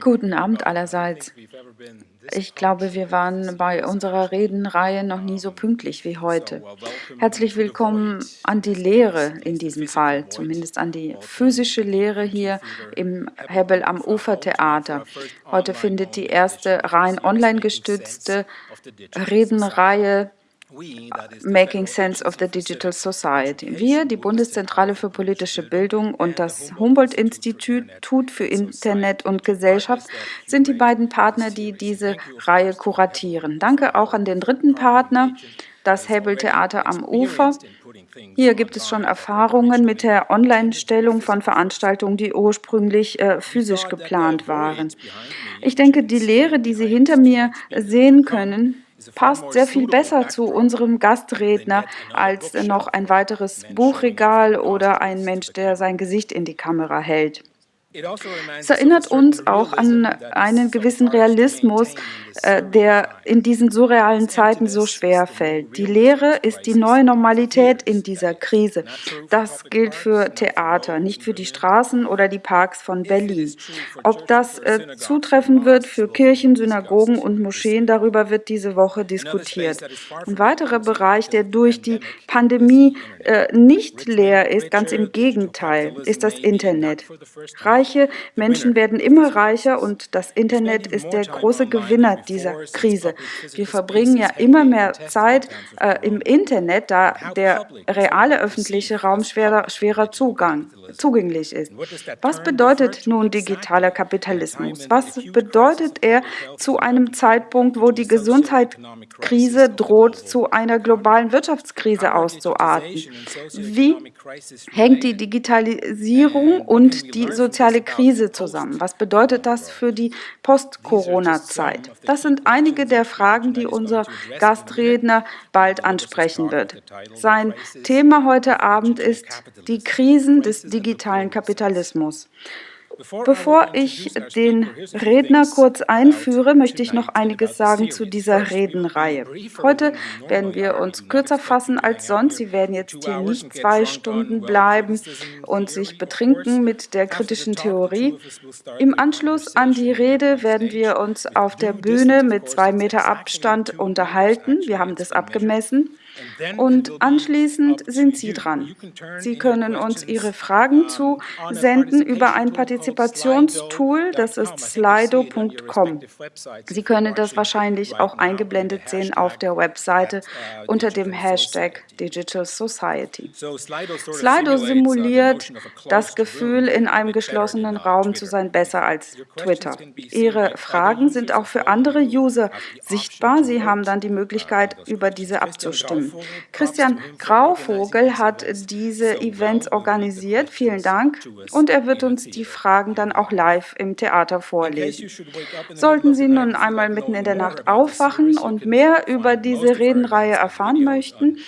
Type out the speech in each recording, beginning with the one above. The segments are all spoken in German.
Guten Abend allerseits. Ich glaube, wir waren bei unserer Redenreihe noch nie so pünktlich wie heute. Herzlich willkommen an die Lehre in diesem Fall, zumindest an die physische Lehre hier im Hebel am Ufer Theater. Heute findet die erste rein online gestützte Redenreihe Making Sense of the Digital Society. Wir, die Bundeszentrale für politische Bildung und das Humboldt-Institut für Internet und Gesellschaft sind die beiden Partner, die diese Reihe kuratieren. Danke auch an den dritten Partner, das Hebel-Theater am Ufer. Hier gibt es schon Erfahrungen mit der Online-Stellung von Veranstaltungen, die ursprünglich äh, physisch geplant waren. Ich denke, die Lehre, die Sie hinter mir sehen können, passt sehr viel besser zu unserem Gastredner als noch ein weiteres Buchregal oder ein Mensch, der sein Gesicht in die Kamera hält. Es erinnert uns auch an einen gewissen Realismus, äh, der in diesen surrealen Zeiten so schwer fällt. Die Lehre ist die neue Normalität in dieser Krise. Das gilt für Theater, nicht für die Straßen oder die Parks von Berlin. Ob das äh, zutreffen wird für Kirchen, Synagogen und Moscheen, darüber wird diese Woche diskutiert. Ein weiterer Bereich, der durch die Pandemie äh, nicht leer ist, ganz im Gegenteil, ist das Internet. Reich Reiche Menschen werden immer reicher und das Internet ist der große Gewinner dieser Krise. Wir verbringen ja immer mehr Zeit äh, im Internet, da der reale öffentliche Raum schwerer, schwerer Zugang, zugänglich ist. Was bedeutet nun digitaler Kapitalismus? Was bedeutet er zu einem Zeitpunkt, wo die Gesundheitskrise droht, zu einer globalen Wirtschaftskrise auszuarten? Wie hängt die Digitalisierung und die soziale Krise zusammen? Was bedeutet das für die Post-Corona-Zeit? Das sind einige der Fragen, die unser Gastredner bald ansprechen wird. Sein Thema heute Abend ist die Krisen des digitalen Kapitalismus. Bevor ich den Redner kurz einführe, möchte ich noch einiges sagen zu dieser Redenreihe. Heute werden wir uns kürzer fassen als sonst. Sie werden jetzt hier nicht zwei Stunden bleiben und sich betrinken mit der kritischen Theorie. Im Anschluss an die Rede werden wir uns auf der Bühne mit zwei Meter Abstand unterhalten. Wir haben das abgemessen. Und anschließend sind Sie dran. Sie können uns Ihre Fragen zusenden über ein Partizipationstool, das ist slido.com. Sie können das wahrscheinlich auch eingeblendet sehen auf der Webseite unter dem Hashtag Digital Society. Slido simuliert das Gefühl, in einem geschlossenen Raum zu sein, besser als Twitter. Ihre Fragen sind auch für andere User sichtbar. Sie haben dann die Möglichkeit, über diese abzustimmen. Christian Grauvogel hat diese Events organisiert. Vielen Dank. Und er wird uns die Fragen dann auch live im Theater vorlesen. Sollten Sie nun einmal mitten in der Nacht aufwachen und mehr über diese Redenreihe erfahren möchten,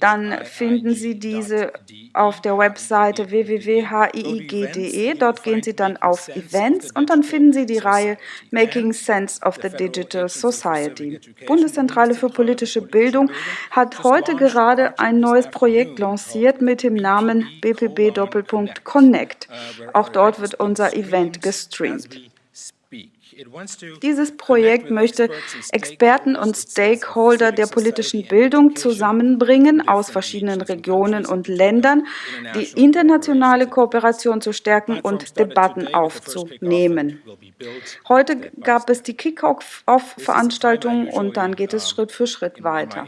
dann finden Sie diese auf der Webseite www.hiig.de. Dort gehen Sie dann auf Events und dann finden Sie die Reihe Making Sense of the Digital Society. Bundeszentrale für politische Bildung hat heute gerade ein neues Projekt lanciert mit dem Namen BPB Connect. Auch dort wird unser Event gestreamt. Dieses Projekt möchte Experten und Stakeholder der politischen Bildung zusammenbringen aus verschiedenen Regionen und Ländern, die internationale Kooperation zu stärken und Debatten aufzunehmen. Heute gab es die Kick-Off-Veranstaltung und dann geht es Schritt für Schritt weiter.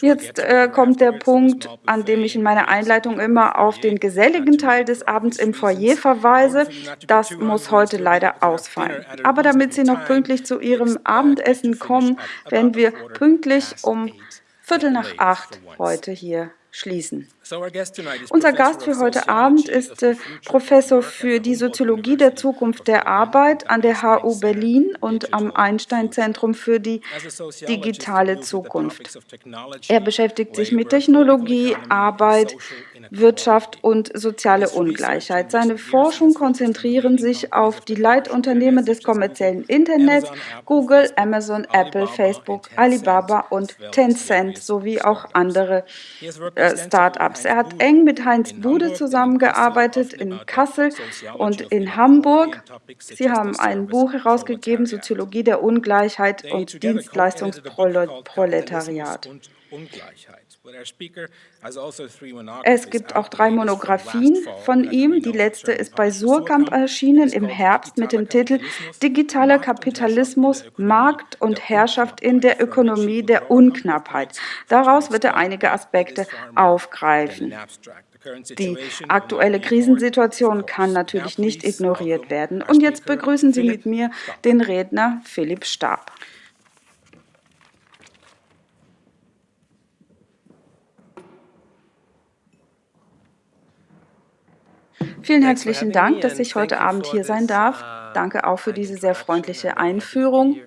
Jetzt äh, kommt der Punkt, an dem ich in meiner Einleitung immer auf den geselligen Teil des Abends im Foyer verweise. Das muss heute leider ausfallen. Aber damit Sie noch pünktlich zu Ihrem Abendessen kommen, werden wir pünktlich um Viertel nach acht heute hier schließen. Unser Gast für heute Abend ist äh, Professor für die Soziologie der Zukunft der Arbeit an der HU Berlin und am Einstein-Zentrum für die digitale Zukunft. Er beschäftigt sich mit Technologie, Arbeit, Wirtschaft und soziale Ungleichheit. Seine Forschung konzentrieren sich auf die Leitunternehmen des kommerziellen Internets, Google, Amazon, Apple, Facebook, Alibaba und Tencent sowie auch andere äh, Start-ups. Er hat eng mit Heinz Bude zusammengearbeitet in Kassel und in Hamburg. Sie haben ein Buch herausgegeben, Soziologie der Ungleichheit und Dienstleistungsproletariat. Also es gibt auch drei Monographien von ihm. Die letzte ist bei Surkamp erschienen im Herbst mit dem Titel Digitaler Kapitalismus, Markt und Herrschaft in der Ökonomie der Unknappheit. Daraus wird er einige Aspekte aufgreifen. Die aktuelle Krisensituation kann natürlich nicht ignoriert werden. Und jetzt begrüßen Sie mit mir den Redner Philipp Stab. Vielen herzlichen Dank, dass ich heute Abend hier sein darf. Uh, Danke auch für diese sehr freundliche Einführung.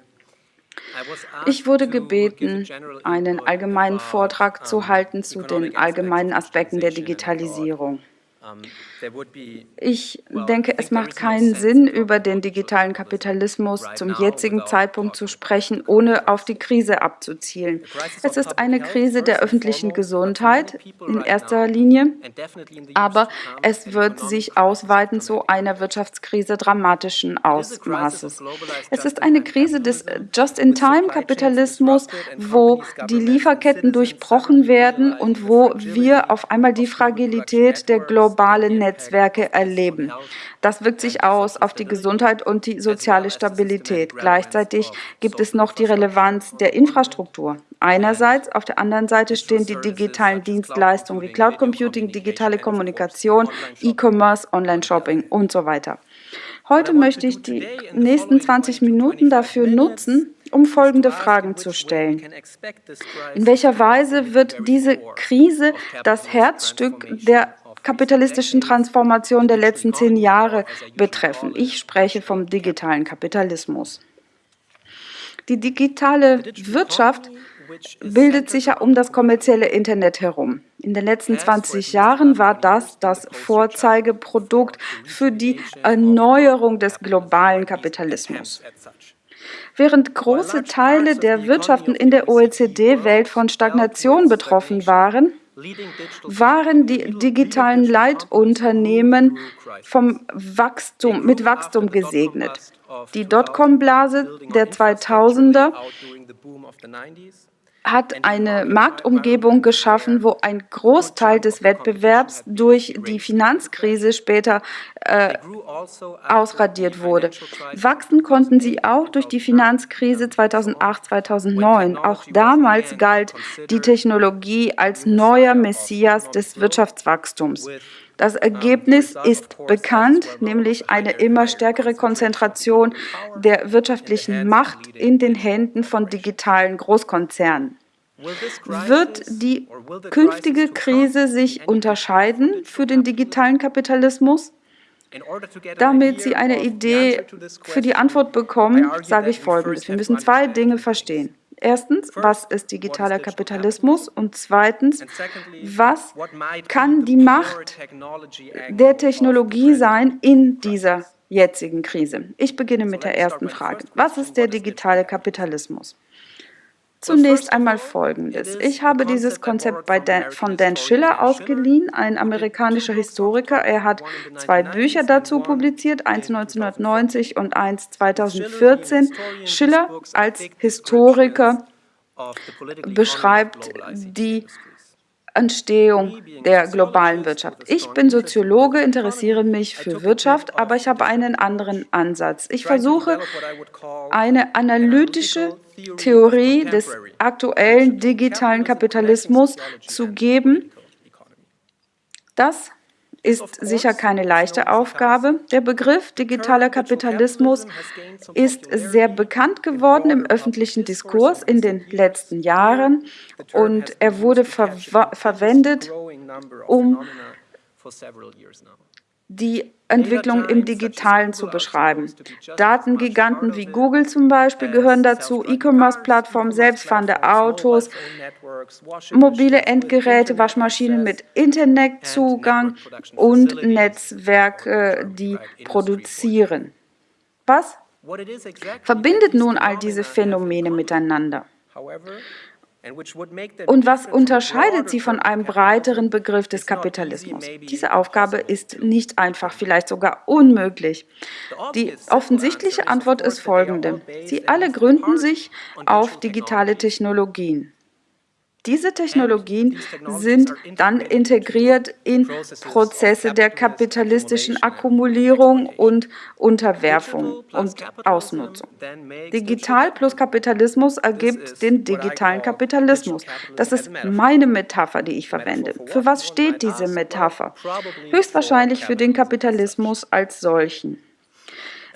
Ich wurde gebeten, einen allgemeinen Vortrag zu halten zu den allgemeinen Aspekten der Digitalisierung. Ich denke, es macht keinen Sinn, über den digitalen Kapitalismus zum jetzigen Zeitpunkt zu sprechen, ohne auf die Krise abzuzielen. Es ist eine Krise der öffentlichen Gesundheit in erster Linie, aber es wird sich ausweiten zu einer Wirtschaftskrise dramatischen Ausmaßes. Es ist eine Krise des Just-in-Time-Kapitalismus, wo die Lieferketten durchbrochen werden und wo wir auf einmal die Fragilität der globalen Netze Netzwerke erleben. Das wirkt sich aus auf die Gesundheit und die soziale Stabilität. Gleichzeitig gibt es noch die Relevanz der Infrastruktur. Einerseits, auf der anderen Seite stehen die digitalen Dienstleistungen wie Cloud Computing, digitale Kommunikation, E-Commerce, Online-Shopping und so weiter. Heute möchte ich die nächsten 20 Minuten dafür nutzen, um folgende Fragen zu stellen. In welcher Weise wird diese Krise das Herzstück der kapitalistischen Transformation der letzten zehn Jahre betreffen. Ich spreche vom digitalen Kapitalismus. Die digitale Wirtschaft bildet sich ja um das kommerzielle Internet herum. In den letzten 20 Jahren war das das Vorzeigeprodukt für die Erneuerung des globalen Kapitalismus. Während große Teile der Wirtschaften in der OECD-Welt von Stagnation betroffen waren, waren die digitalen Leitunternehmen vom Wachstum, mit Wachstum gesegnet. Die Dotcom-Blase der 2000er hat eine Marktumgebung geschaffen, wo ein Großteil des Wettbewerbs durch die Finanzkrise später äh, ausradiert wurde. Wachsen konnten sie auch durch die Finanzkrise 2008, 2009. Auch damals galt die Technologie als neuer Messias des Wirtschaftswachstums. Das Ergebnis ist bekannt, nämlich eine immer stärkere Konzentration der wirtschaftlichen Macht in den Händen von digitalen Großkonzernen. Wird die künftige Krise sich unterscheiden für den digitalen Kapitalismus? Damit Sie eine Idee für die Antwort bekommen, sage ich Folgendes. Wir müssen zwei Dinge verstehen. Erstens, was ist digitaler Kapitalismus? Und zweitens, was kann die Macht der Technologie sein in dieser jetzigen Krise? Ich beginne mit der ersten Frage. Was ist der digitale Kapitalismus? Zunächst einmal Folgendes. Ich habe dieses Konzept Dan, von Dan Schiller ausgeliehen, ein amerikanischer Historiker. Er hat zwei Bücher dazu publiziert, eins 1990 und eins 2014. Schiller als Historiker beschreibt die Entstehung der globalen Wirtschaft. Ich bin Soziologe, interessiere mich für Wirtschaft, aber ich habe einen anderen Ansatz. Ich versuche, eine analytische Theorie des aktuellen digitalen Kapitalismus zu geben. Das ist sicher keine leichte Aufgabe. Der Begriff digitaler Kapitalismus ist sehr bekannt geworden im öffentlichen Diskurs in den letzten Jahren und er wurde ver verwendet, um die Entwicklung im Digitalen zu beschreiben. Datengiganten wie Google zum Beispiel gehören dazu, E-Commerce-Plattformen, selbstfahrende Autos, mobile Endgeräte, Waschmaschinen mit Internetzugang und Netzwerke, die produzieren. Was verbindet nun all diese Phänomene miteinander? Und was unterscheidet sie von einem breiteren Begriff des Kapitalismus? Diese Aufgabe ist nicht einfach, vielleicht sogar unmöglich. Die offensichtliche Antwort ist folgende. Sie alle gründen sich auf digitale Technologien. Diese Technologien sind dann integriert in Prozesse der kapitalistischen Akkumulierung und Unterwerfung und Ausnutzung. Digital plus Kapitalismus ergibt den digitalen Kapitalismus. Das ist meine Metapher, die ich verwende. Für was steht diese Metapher? Höchstwahrscheinlich für den Kapitalismus als solchen.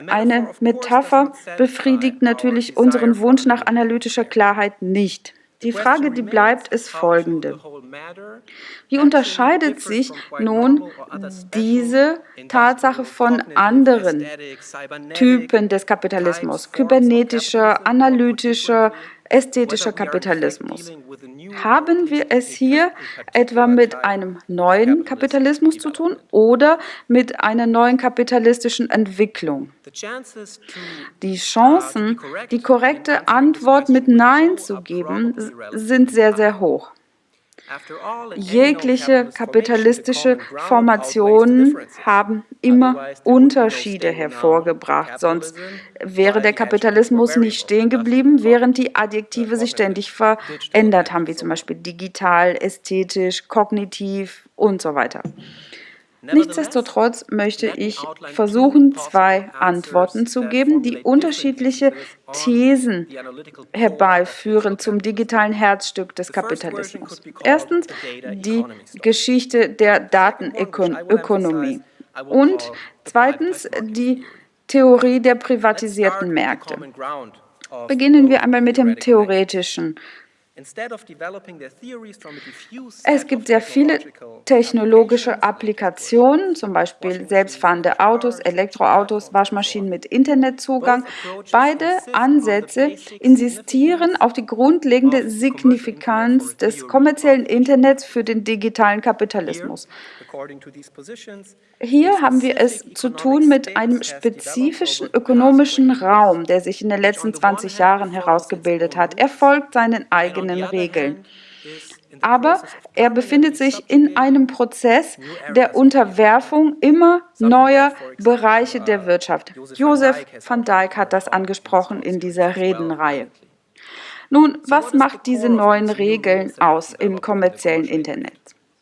Eine Metapher befriedigt natürlich unseren Wunsch nach analytischer Klarheit nicht. Die Frage, die bleibt, ist folgende. Wie unterscheidet sich nun diese Tatsache von anderen Typen des Kapitalismus, kybernetischer, analytischer, ästhetischer Kapitalismus. Haben wir es hier etwa mit einem neuen Kapitalismus zu tun oder mit einer neuen kapitalistischen Entwicklung? Die Chancen, die korrekte Antwort mit Nein zu geben, sind sehr, sehr hoch. Jegliche kapitalistische Formationen haben immer Unterschiede hervorgebracht, sonst wäre der Kapitalismus nicht stehen geblieben, während die Adjektive sich ständig verändert haben, wie zum Beispiel digital, ästhetisch, kognitiv und so weiter. Nichtsdestotrotz möchte ich versuchen, zwei Antworten zu geben, die unterschiedliche Thesen herbeiführen zum digitalen Herzstück des Kapitalismus. Erstens die Geschichte der Datenökonomie. und zweitens die Theorie der privatisierten Märkte. Beginnen wir einmal mit dem theoretischen es gibt sehr viele technologische Applikationen, zum Beispiel selbstfahrende Autos, Elektroautos, Waschmaschinen mit Internetzugang. Beide Ansätze insistieren auf die grundlegende Signifikanz des kommerziellen Internets für den digitalen Kapitalismus. Hier haben wir es zu tun mit einem spezifischen ökonomischen Raum, der sich in den letzten 20 Jahren herausgebildet hat. Er folgt seinen eigenen Regeln. Aber er befindet sich in einem Prozess der Unterwerfung immer neuer Bereiche der Wirtschaft. Josef van Dijk hat das angesprochen in dieser Redenreihe. Nun, was macht diese neuen Regeln aus im kommerziellen Internet?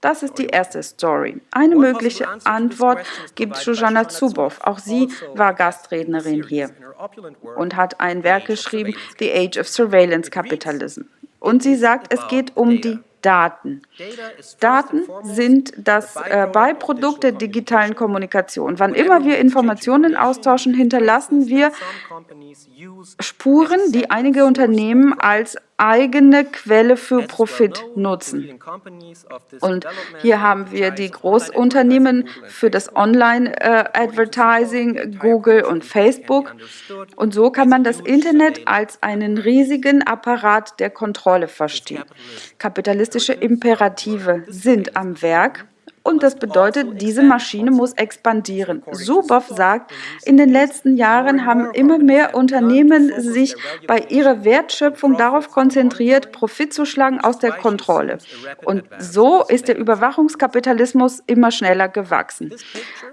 Das ist die erste Story. Eine mögliche Antwort gibt Shoshana Zuboff. Auch sie war Gastrednerin hier und hat ein Werk geschrieben, The Age of Surveillance Capitalism. Und sie sagt, es geht um die Daten. Daten sind das äh, Beiprodukt der digitalen Kommunikation. Wann immer wir Informationen austauschen, hinterlassen wir Spuren, die einige Unternehmen als eigene Quelle für Profit nutzen. Und hier haben wir die Großunternehmen für das Online-Advertising, äh, Google und Facebook. Und so kann man das Internet als einen riesigen Apparat der Kontrolle verstehen. Kapitalistische Imperative sind am Werk und das bedeutet, diese Maschine muss expandieren. Suboff sagt, in den letzten Jahren haben immer mehr Unternehmen sich bei ihrer Wertschöpfung darauf konzentriert, Profit zu schlagen aus der Kontrolle. Und so ist der Überwachungskapitalismus immer schneller gewachsen.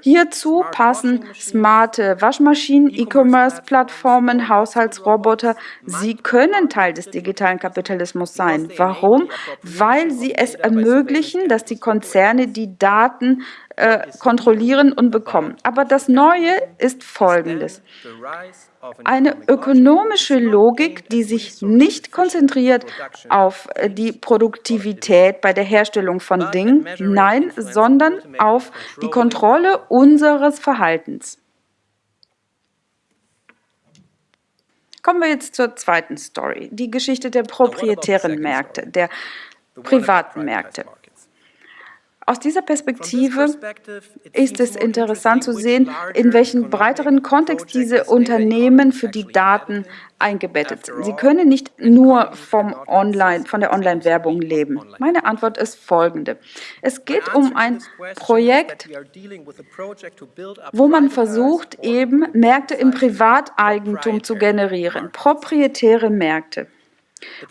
Hierzu passen smarte Waschmaschinen, E-Commerce-Plattformen, Haushaltsroboter. Sie können Teil des digitalen Kapitalismus sein. Warum? Weil sie es ermöglichen, dass die Konzerne die Daten äh, kontrollieren und bekommen. Aber das Neue ist Folgendes. Eine ökonomische Logik, die sich nicht konzentriert auf äh, die Produktivität bei der Herstellung von Dingen, nein, sondern auf die Kontrolle unseres Verhaltens. Kommen wir jetzt zur zweiten Story, die Geschichte der proprietären Märkte, der privaten Märkte. Aus dieser Perspektive ist es interessant zu sehen, in welchen breiteren Kontext diese Unternehmen für die Daten eingebettet sind. Sie können nicht nur vom Online, von der Online-Werbung leben. Meine Antwort ist folgende. Es geht um ein Projekt, wo man versucht, eben Märkte im Privateigentum zu generieren, proprietäre Märkte.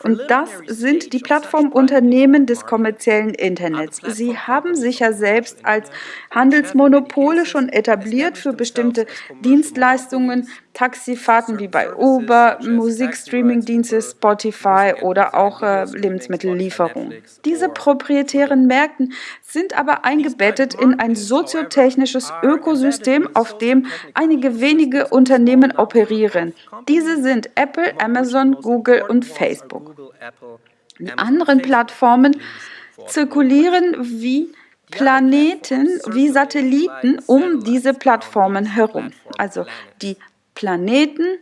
Und das sind die Plattformunternehmen des kommerziellen Internets. Sie haben sich ja selbst als Handelsmonopole schon etabliert für bestimmte Dienstleistungen, Taxifahrten wie bei Uber, Musikstreamingdienste, Spotify oder auch äh, Lebensmittellieferung. Diese proprietären Märkten sind aber eingebettet in ein soziotechnisches Ökosystem, auf dem einige wenige Unternehmen operieren. Diese sind Apple, Amazon, Google und Facebook. Die anderen Plattformen zirkulieren wie Planeten, wie Satelliten um diese Plattformen herum. Also die Planeten.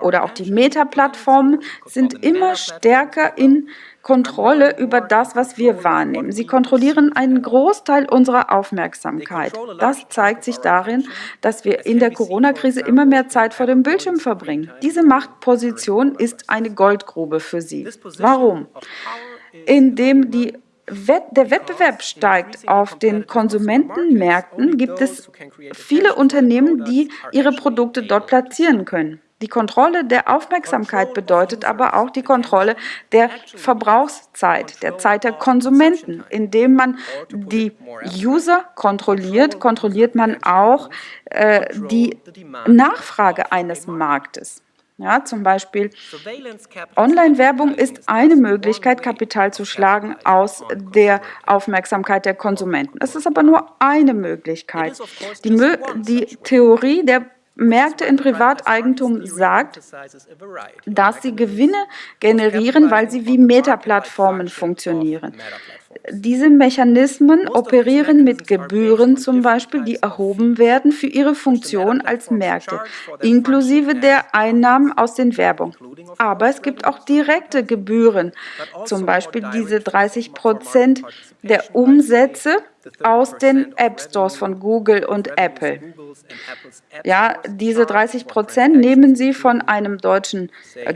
Oder auch die Meta-Plattformen sind immer stärker in Kontrolle über das, was wir wahrnehmen. Sie kontrollieren einen Großteil unserer Aufmerksamkeit. Das zeigt sich darin, dass wir in der Corona-Krise immer mehr Zeit vor dem Bildschirm verbringen. Diese Machtposition ist eine Goldgrube für sie. Warum? Indem die der Wettbewerb steigt auf den Konsumentenmärkten, gibt es viele Unternehmen, die ihre Produkte dort platzieren können. Die Kontrolle der Aufmerksamkeit bedeutet aber auch die Kontrolle der Verbrauchszeit, der Zeit der Konsumenten. Indem man die User kontrolliert, kontrolliert man auch äh, die Nachfrage eines Marktes. Ja, zum Beispiel Online-Werbung ist eine Möglichkeit, Kapital zu schlagen aus der Aufmerksamkeit der Konsumenten. Es ist aber nur eine Möglichkeit. Die, die Theorie der Märkte in Privateigentum sagt, dass sie Gewinne generieren, weil sie wie Metaplattformen funktionieren. Diese Mechanismen operieren mit Gebühren zum Beispiel, die erhoben werden für ihre Funktion als Märkte, inklusive der Einnahmen aus den Werbung. Aber es gibt auch direkte Gebühren, zum Beispiel diese 30 Prozent der Umsätze aus den App Stores von Google und Apple. Ja, diese 30 Prozent nehmen Sie von einem deutschen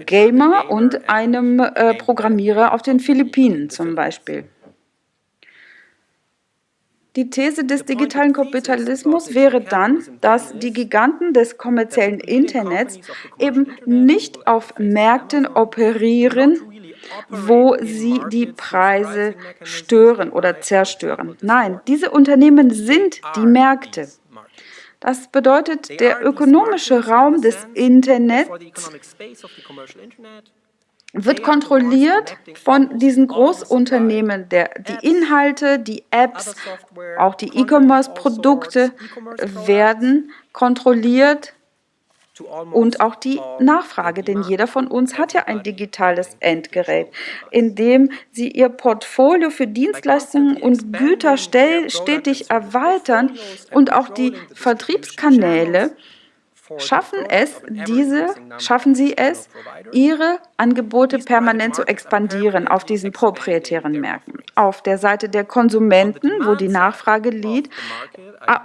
Gamer und einem äh, Programmierer auf den Philippinen zum Beispiel. Die These des digitalen Kapitalismus wäre dann, dass die Giganten des kommerziellen Internets eben nicht auf Märkten operieren, wo sie die Preise stören oder zerstören. Nein, diese Unternehmen sind die Märkte. Das bedeutet, der ökonomische Raum des Internets wird kontrolliert von diesen Großunternehmen. Der, die Inhalte, die Apps, auch die E-Commerce-Produkte werden kontrolliert und auch die Nachfrage, denn jeder von uns hat ja ein digitales Endgerät, in dem Sie Ihr Portfolio für Dienstleistungen und Güter stetig erweitern und auch die Vertriebskanäle schaffen es, diese, schaffen sie es, ihre Angebote permanent zu expandieren auf diesen proprietären Märkten. Auf der Seite der Konsumenten, wo die Nachfrage liegt,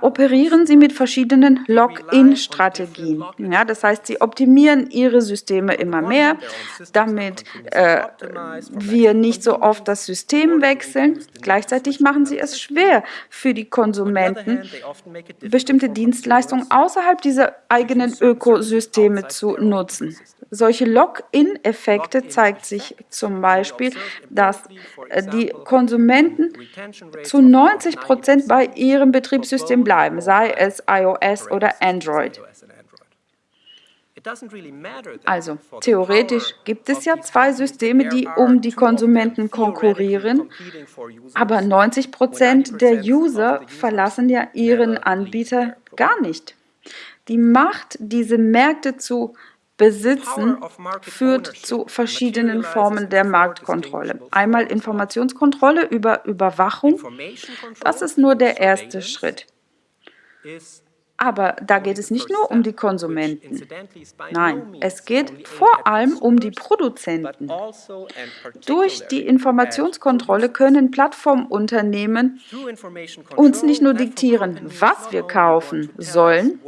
operieren sie mit verschiedenen Login-Strategien. Ja, das heißt, sie optimieren ihre Systeme immer mehr, damit äh, wir nicht so oft das System wechseln. Gleichzeitig machen sie es schwer für die Konsumenten, bestimmte Dienstleistungen außerhalb dieser eigenen Ökosysteme zu nutzen. Solche Login-Effekte zeigt sich zum Beispiel, dass äh, die Konsumenten zu 90 Prozent bei ihrem Betriebssystem bleiben, sei es iOS oder Android. Also theoretisch gibt es ja zwei Systeme, die um die Konsumenten konkurrieren, aber 90 Prozent der User verlassen ja ihren Anbieter gar nicht. Die Macht, diese Märkte zu besitzen, führt zu verschiedenen Formen der Marktkontrolle. Einmal Informationskontrolle über Überwachung. Das ist nur der erste Schritt. Aber da geht es nicht nur um die Konsumenten. Nein, es geht vor allem um die Produzenten. Also Durch die Informationskontrolle können Plattformunternehmen uns nicht nur diktieren, was wir kaufen sollen,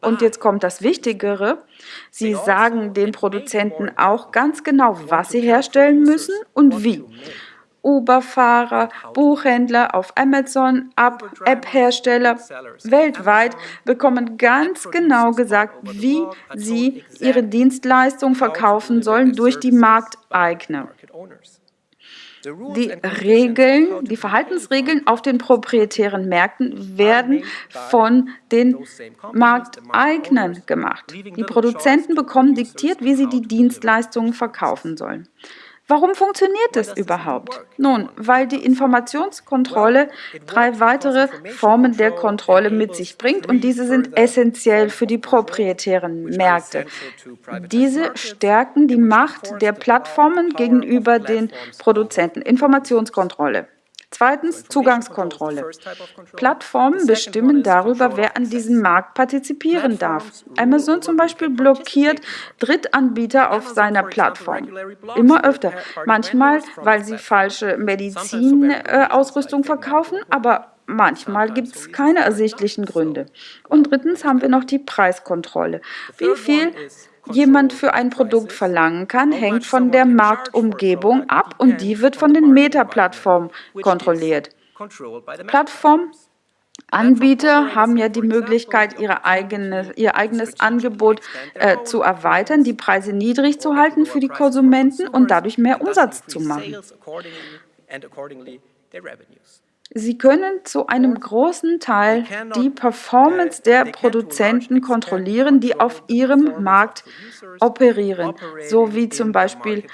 und jetzt kommt das Wichtigere, sie also sagen den Produzenten auch ganz genau, was sie herstellen müssen und wie. Uber-Fahrer, Buchhändler auf Amazon, App-Hersteller weltweit bekommen ganz genau gesagt, wie sie ihre Dienstleistung verkaufen sollen durch die Markteigner. Die Regeln, die Verhaltensregeln auf den proprietären Märkten werden von den Markteignern gemacht. Die Produzenten bekommen diktiert, wie sie die Dienstleistungen verkaufen sollen. Warum funktioniert es überhaupt? Nun, weil die Informationskontrolle drei weitere Formen der Kontrolle mit sich bringt und diese sind essentiell für die proprietären Märkte. Diese stärken die Macht der Plattformen gegenüber den Produzenten. Informationskontrolle. Zweitens Zugangskontrolle. Plattformen bestimmen darüber, wer an diesem Markt partizipieren darf. Amazon zum Beispiel blockiert Drittanbieter auf seiner Plattform. Immer öfter. Manchmal, weil sie falsche Medizinausrüstung verkaufen, aber Manchmal gibt es keine ersichtlichen Gründe. Und drittens haben wir noch die Preiskontrolle. Wie viel jemand für ein Produkt verlangen kann, hängt von der Marktumgebung ab und die wird von den Meta-Plattformen kontrolliert. Plattformanbieter haben ja die Möglichkeit, ihre eigene, ihr eigenes Angebot äh, zu erweitern, die Preise niedrig zu halten für die Konsumenten und dadurch mehr Umsatz zu machen. Sie können zu einem großen Teil die Performance der Produzenten kontrollieren, die auf ihrem Markt operieren, so wie zum Beispiel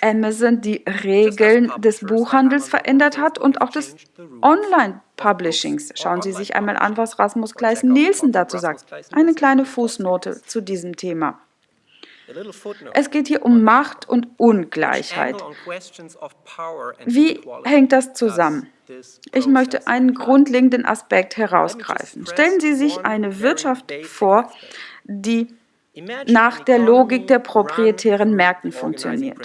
Amazon die Regeln des Buchhandels verändert hat und auch des Online-Publishings. Schauen Sie sich einmal an, was Rasmus Kleisen-Nielsen dazu sagt. Eine kleine Fußnote zu diesem Thema. Es geht hier um Macht und Ungleichheit. Wie hängt das zusammen? Ich möchte einen grundlegenden Aspekt herausgreifen. Stellen Sie sich eine Wirtschaft vor, die nach der Logik der proprietären Märkten funktioniert.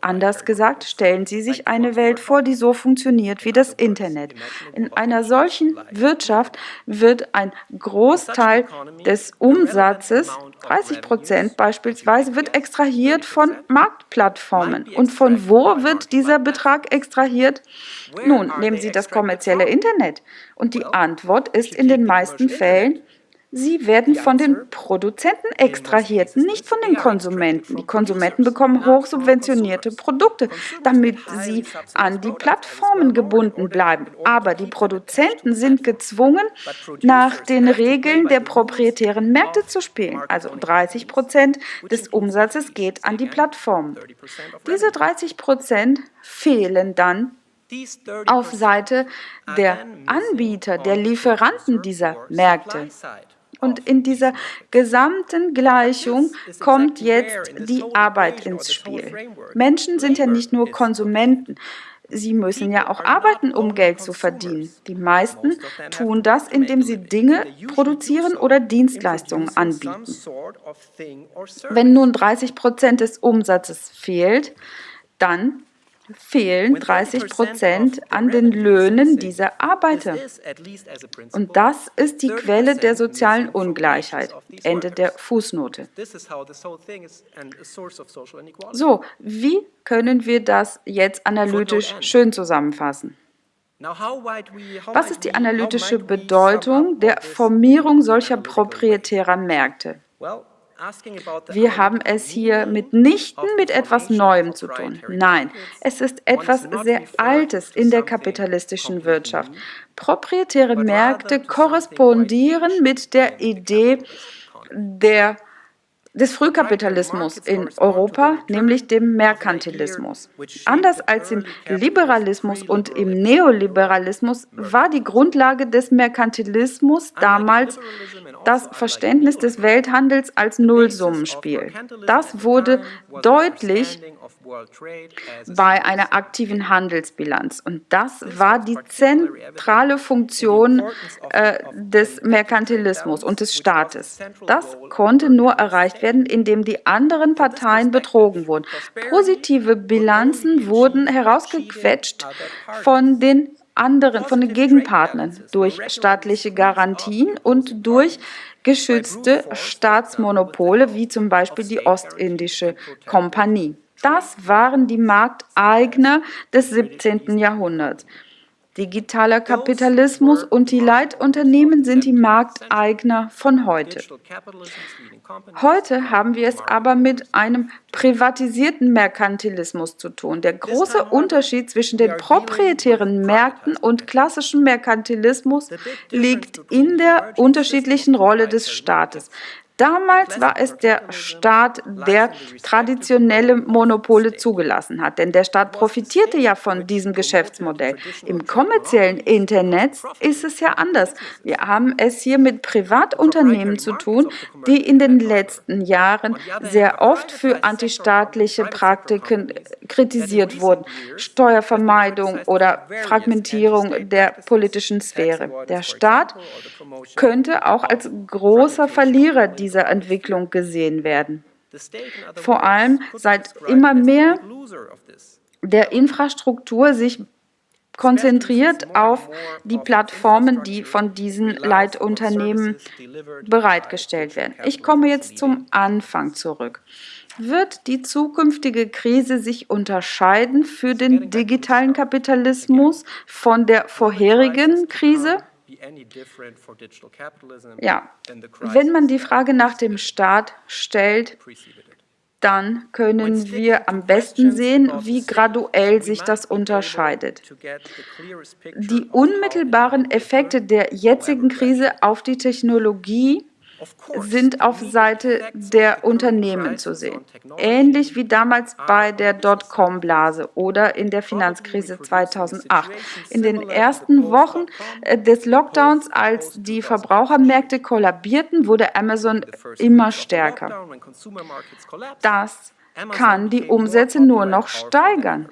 Anders gesagt, stellen Sie sich eine Welt vor, die so funktioniert wie das Internet. In einer solchen Wirtschaft wird ein Großteil des Umsatzes, 30 Prozent beispielsweise, wird extrahiert von Marktplattformen. Und von wo wird dieser Betrag extrahiert? Nun, nehmen Sie das kommerzielle Internet. Und die Antwort ist in den meisten Fällen Sie werden von den Produzenten extrahiert, nicht von den Konsumenten. Die Konsumenten bekommen hochsubventionierte Produkte, damit sie an die Plattformen gebunden bleiben. Aber die Produzenten sind gezwungen, nach den Regeln der proprietären Märkte zu spielen. Also 30 Prozent des Umsatzes geht an die Plattformen. Diese 30 Prozent fehlen dann auf Seite der Anbieter, der Lieferanten dieser Märkte. Und in dieser gesamten Gleichung kommt jetzt die Arbeit ins Spiel. Menschen sind ja nicht nur Konsumenten. Sie müssen ja auch arbeiten, um Geld zu verdienen. Die meisten tun das, indem sie Dinge produzieren oder Dienstleistungen anbieten. Wenn nun 30 Prozent des Umsatzes fehlt, dann fehlen 30 Prozent an den Löhnen dieser Arbeiter. Und das ist die Quelle der sozialen Ungleichheit. Ende der Fußnote. So, wie können wir das jetzt analytisch schön zusammenfassen? Was ist die analytische Bedeutung der Formierung solcher proprietärer Märkte? Wir haben es hier mitnichten mit etwas Neuem zu tun. Nein, es ist etwas sehr Altes in der kapitalistischen Wirtschaft. Proprietäre Märkte korrespondieren mit der Idee der des Frühkapitalismus in Europa, nämlich dem Merkantilismus. Anders als im Liberalismus und im Neoliberalismus war die Grundlage des Merkantilismus damals das Verständnis des Welthandels als Nullsummenspiel. Das wurde deutlich bei einer aktiven Handelsbilanz. Und das war die zentrale Funktion äh, des Merkantilismus und des Staates. Das konnte nur erreicht werden, indem die anderen Parteien betrogen wurden. Positive Bilanzen wurden herausgequetscht von den anderen, von den Gegenpartnern durch staatliche Garantien und durch geschützte Staatsmonopole, wie zum Beispiel die Ostindische Kompanie. Das waren die Markteigner des 17. Jahrhunderts. Digitaler Kapitalismus und die Leitunternehmen sind die Markteigner von heute. Heute haben wir es aber mit einem privatisierten Merkantilismus zu tun. Der große Unterschied zwischen den proprietären Märkten und klassischem Merkantilismus liegt in der unterschiedlichen Rolle des Staates. Damals war es der Staat, der traditionelle Monopole zugelassen hat, denn der Staat profitierte ja von diesem Geschäftsmodell. Im kommerziellen Internet ist es ja anders. Wir haben es hier mit Privatunternehmen zu tun, die in den letzten Jahren sehr oft für antistaatliche Praktiken kritisiert wurden. Steuervermeidung oder Fragmentierung der politischen Sphäre. Der Staat könnte auch als großer Verlierer dieser dieser Entwicklung gesehen werden. Vor allem seit immer mehr der Infrastruktur sich konzentriert auf die Plattformen, die von diesen Leitunternehmen bereitgestellt werden. Ich komme jetzt zum Anfang zurück. Wird die zukünftige Krise sich unterscheiden für den digitalen Kapitalismus von der vorherigen Krise? Ja, wenn man die Frage nach dem Staat stellt, dann können wir am besten sehen, wie graduell sich das unterscheidet. Die unmittelbaren Effekte der jetzigen Krise auf die Technologie sind auf Seite der Unternehmen zu sehen. Ähnlich wie damals bei der Dotcom-Blase oder in der Finanzkrise 2008. In den ersten Wochen äh, des Lockdowns, als die Verbrauchermärkte kollabierten, wurde Amazon immer stärker. Das kann die Umsätze nur noch steigern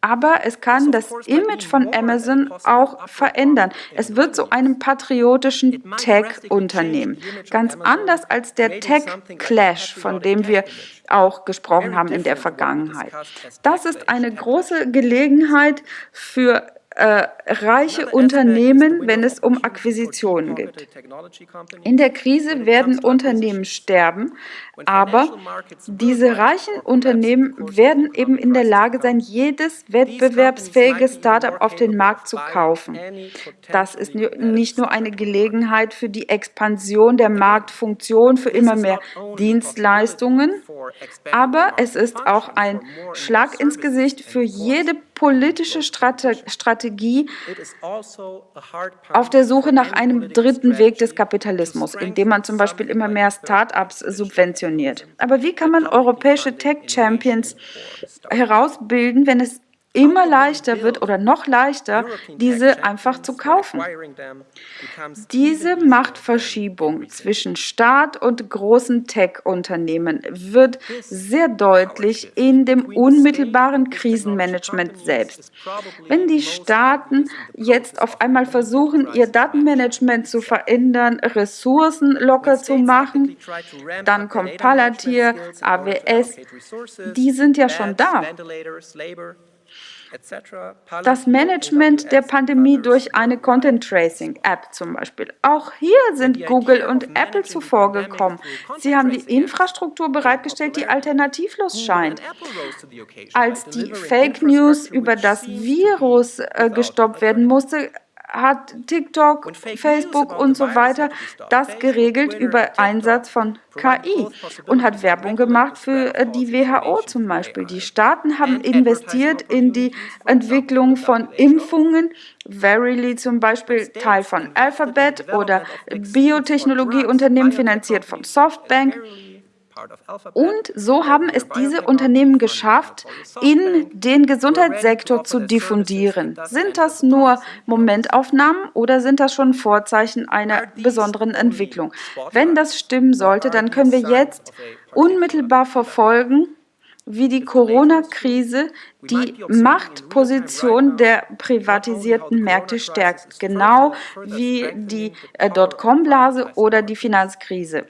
aber es kann das Image von Amazon auch verändern. Es wird zu einem patriotischen Tech-Unternehmen. Ganz anders als der Tech-Clash, von dem wir auch gesprochen haben in der Vergangenheit. Das ist eine große Gelegenheit für äh, reiche Unternehmen, wenn es um Akquisitionen geht. In der Krise werden Unternehmen sterben, aber diese reichen Unternehmen werden eben in der Lage sein, jedes wettbewerbsfähige Startup auf den Markt zu kaufen. Das ist nicht nur eine Gelegenheit für die Expansion der Marktfunktion für immer mehr Dienstleistungen, aber es ist auch ein Schlag ins Gesicht für jede politische Strategie also auf der Suche nach einem dritten Weg des Kapitalismus, indem man zum Beispiel immer mehr Start-ups subventioniert. Aber wie kann man europäische Tech-Champions herausbilden, wenn es immer leichter wird oder noch leichter, diese einfach zu kaufen. Diese Machtverschiebung zwischen Staat und großen Tech-Unternehmen wird sehr deutlich in dem unmittelbaren Krisenmanagement selbst. Wenn die Staaten jetzt auf einmal versuchen, ihr Datenmanagement zu verändern, Ressourcen locker zu machen, dann kommt Palantir, AWS, die sind ja schon da. Das Management der Pandemie durch eine Content Tracing App zum Beispiel. Auch hier sind Google und Apple zuvor gekommen. Sie haben die Infrastruktur bereitgestellt, die alternativlos scheint. Als die Fake News über das Virus äh, gestoppt werden musste, hat TikTok, Facebook und so weiter das geregelt über Einsatz von KI und hat Werbung gemacht für äh, die WHO zum Beispiel. Die Staaten haben investiert in die Entwicklung von Impfungen. Verily zum Beispiel Teil von Alphabet oder Biotechnologieunternehmen finanziert von Softbank. Und so haben es diese Unternehmen geschafft, in den Gesundheitssektor zu diffundieren. Sind das nur Momentaufnahmen oder sind das schon Vorzeichen einer besonderen Entwicklung? Wenn das stimmen sollte, dann können wir jetzt unmittelbar verfolgen, wie die Corona-Krise die Machtposition der privatisierten Märkte stärkt, genau wie die äh, Dotcom-Blase oder die Finanzkrise.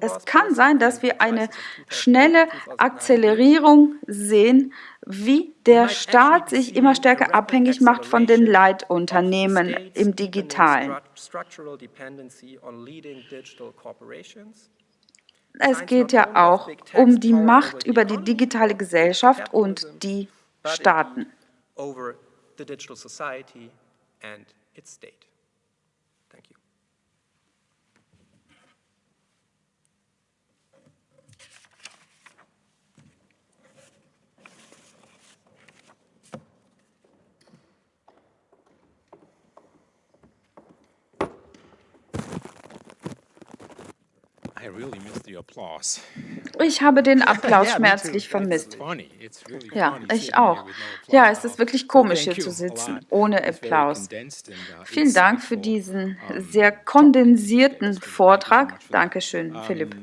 Es kann sein, dass wir eine schnelle Akzelerierung sehen, wie der Staat sich immer stärker abhängig macht von den Leitunternehmen im Digitalen. Es geht ja auch um die Macht über die digitale Gesellschaft und die Staaten. Ich habe den Applaus schmerzlich vermisst. Ja, ich auch. Ja, es ist wirklich komisch, hier zu sitzen, ohne Applaus. Vielen Dank für diesen sehr kondensierten Vortrag. Dankeschön, Philipp.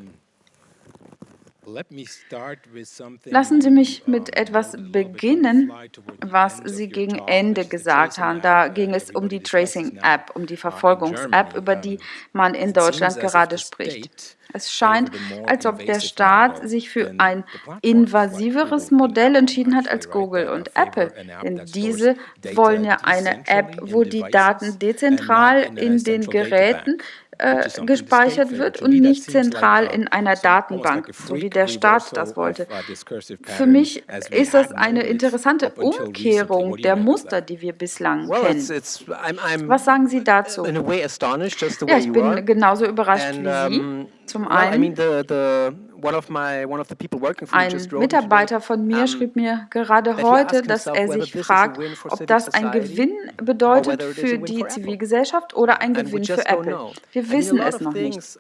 Lassen Sie mich mit etwas beginnen, was Sie gegen Ende gesagt haben. Da ging es um die Tracing-App, um die Verfolgungs-App, über die man in Deutschland gerade spricht. Es scheint, als ob der Staat sich für ein invasiveres Modell entschieden hat als Google und Apple. Denn diese wollen ja eine App, wo die Daten dezentral in den Geräten äh, gespeichert wird und nicht zentral in einer Datenbank, so wie der Staat das wollte. Für mich ist das eine interessante Umkehrung der Muster, die wir bislang kennen. Was sagen Sie dazu? Ja, ich bin genauso überrascht wie Sie. Zum einen, ein Mitarbeiter von mir schrieb mir gerade heute, dass er sich fragt, ob das ein Gewinn bedeutet für die Zivilgesellschaft oder ein Gewinn für Apple. Wir wissen es noch nicht.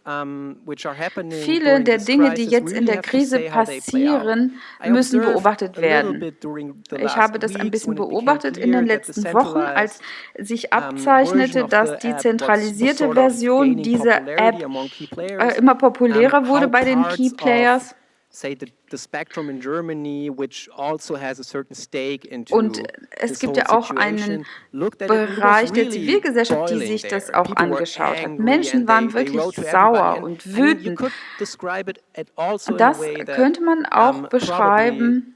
Viele der Dinge, die jetzt in der Krise passieren, müssen beobachtet werden. Ich habe das ein bisschen beobachtet in den letzten Wochen, als sich abzeichnete, dass die zentralisierte Version dieser App äh, immer populärer wurde bei den Key Players. Und es gibt ja auch einen Bereich der Zivilgesellschaft, die sich das auch angeschaut hat. Menschen waren wirklich sauer und wütend. Also das könnte man auch beschreiben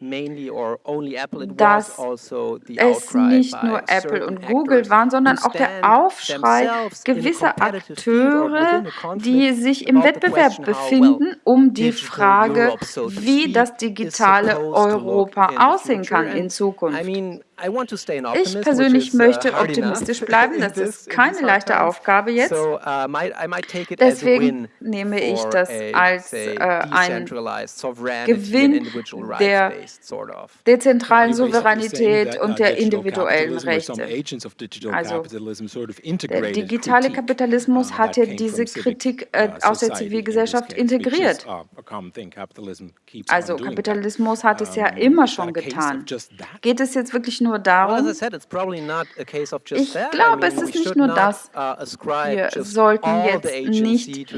dass also es nicht nur Apple und Google waren, sondern auch der Aufschrei gewisser Akteure, die sich im Wettbewerb befinden, um die Frage, wie das digitale Europa aussehen kann in Zukunft. Ich persönlich uh, möchte optimistisch bleiben. Das ist keine leichte Aufgabe jetzt. Uh, Deswegen nehme ich das als äh, ein Gewinn der dezentralen Souveränität und der individuellen Rechte. Also der digitale Kapitalismus uh, hat ja diese Kritik äh, aus der Zivilgesellschaft integriert. Also Kapitalismus hat es ja immer schon getan. Geht es jetzt wirklich nur nur darum, ich glaube, es ist nicht nur das. Uh, Wir sollten jetzt nicht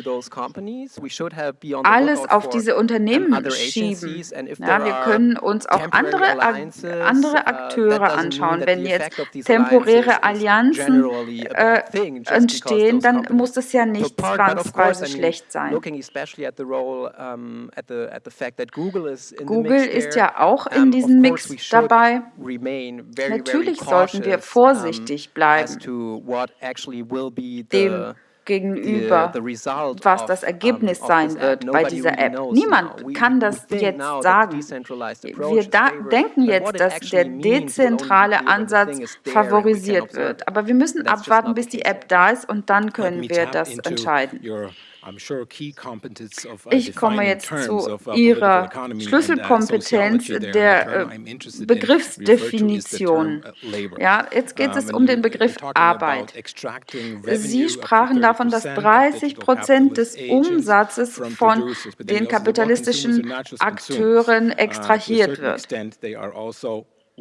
alles auf diese Unternehmen schieben. Ja, wir können uns auch andere, andere uh, Akteure anschauen. Wenn jetzt temporäre Allianzen äh, entstehen, dann muss das ja nicht zwangsweise schlecht sein. Google ist ja auch in diesem Mix dabei. Natürlich sollten wir vorsichtig bleiben dem gegenüber, was das Ergebnis sein wird bei dieser App. Niemand kann das jetzt sagen. Wir denken jetzt, dass der dezentrale Ansatz favorisiert wird. Aber wir müssen abwarten, bis die App da ist und dann können wir das entscheiden. Ich komme jetzt zu Ihrer Schlüsselkompetenz der äh, Begriffsdefinition. Ja, jetzt geht es um den Begriff Arbeit. Sie sprachen davon, dass 30 Prozent des Umsatzes von den kapitalistischen Akteuren extrahiert wird.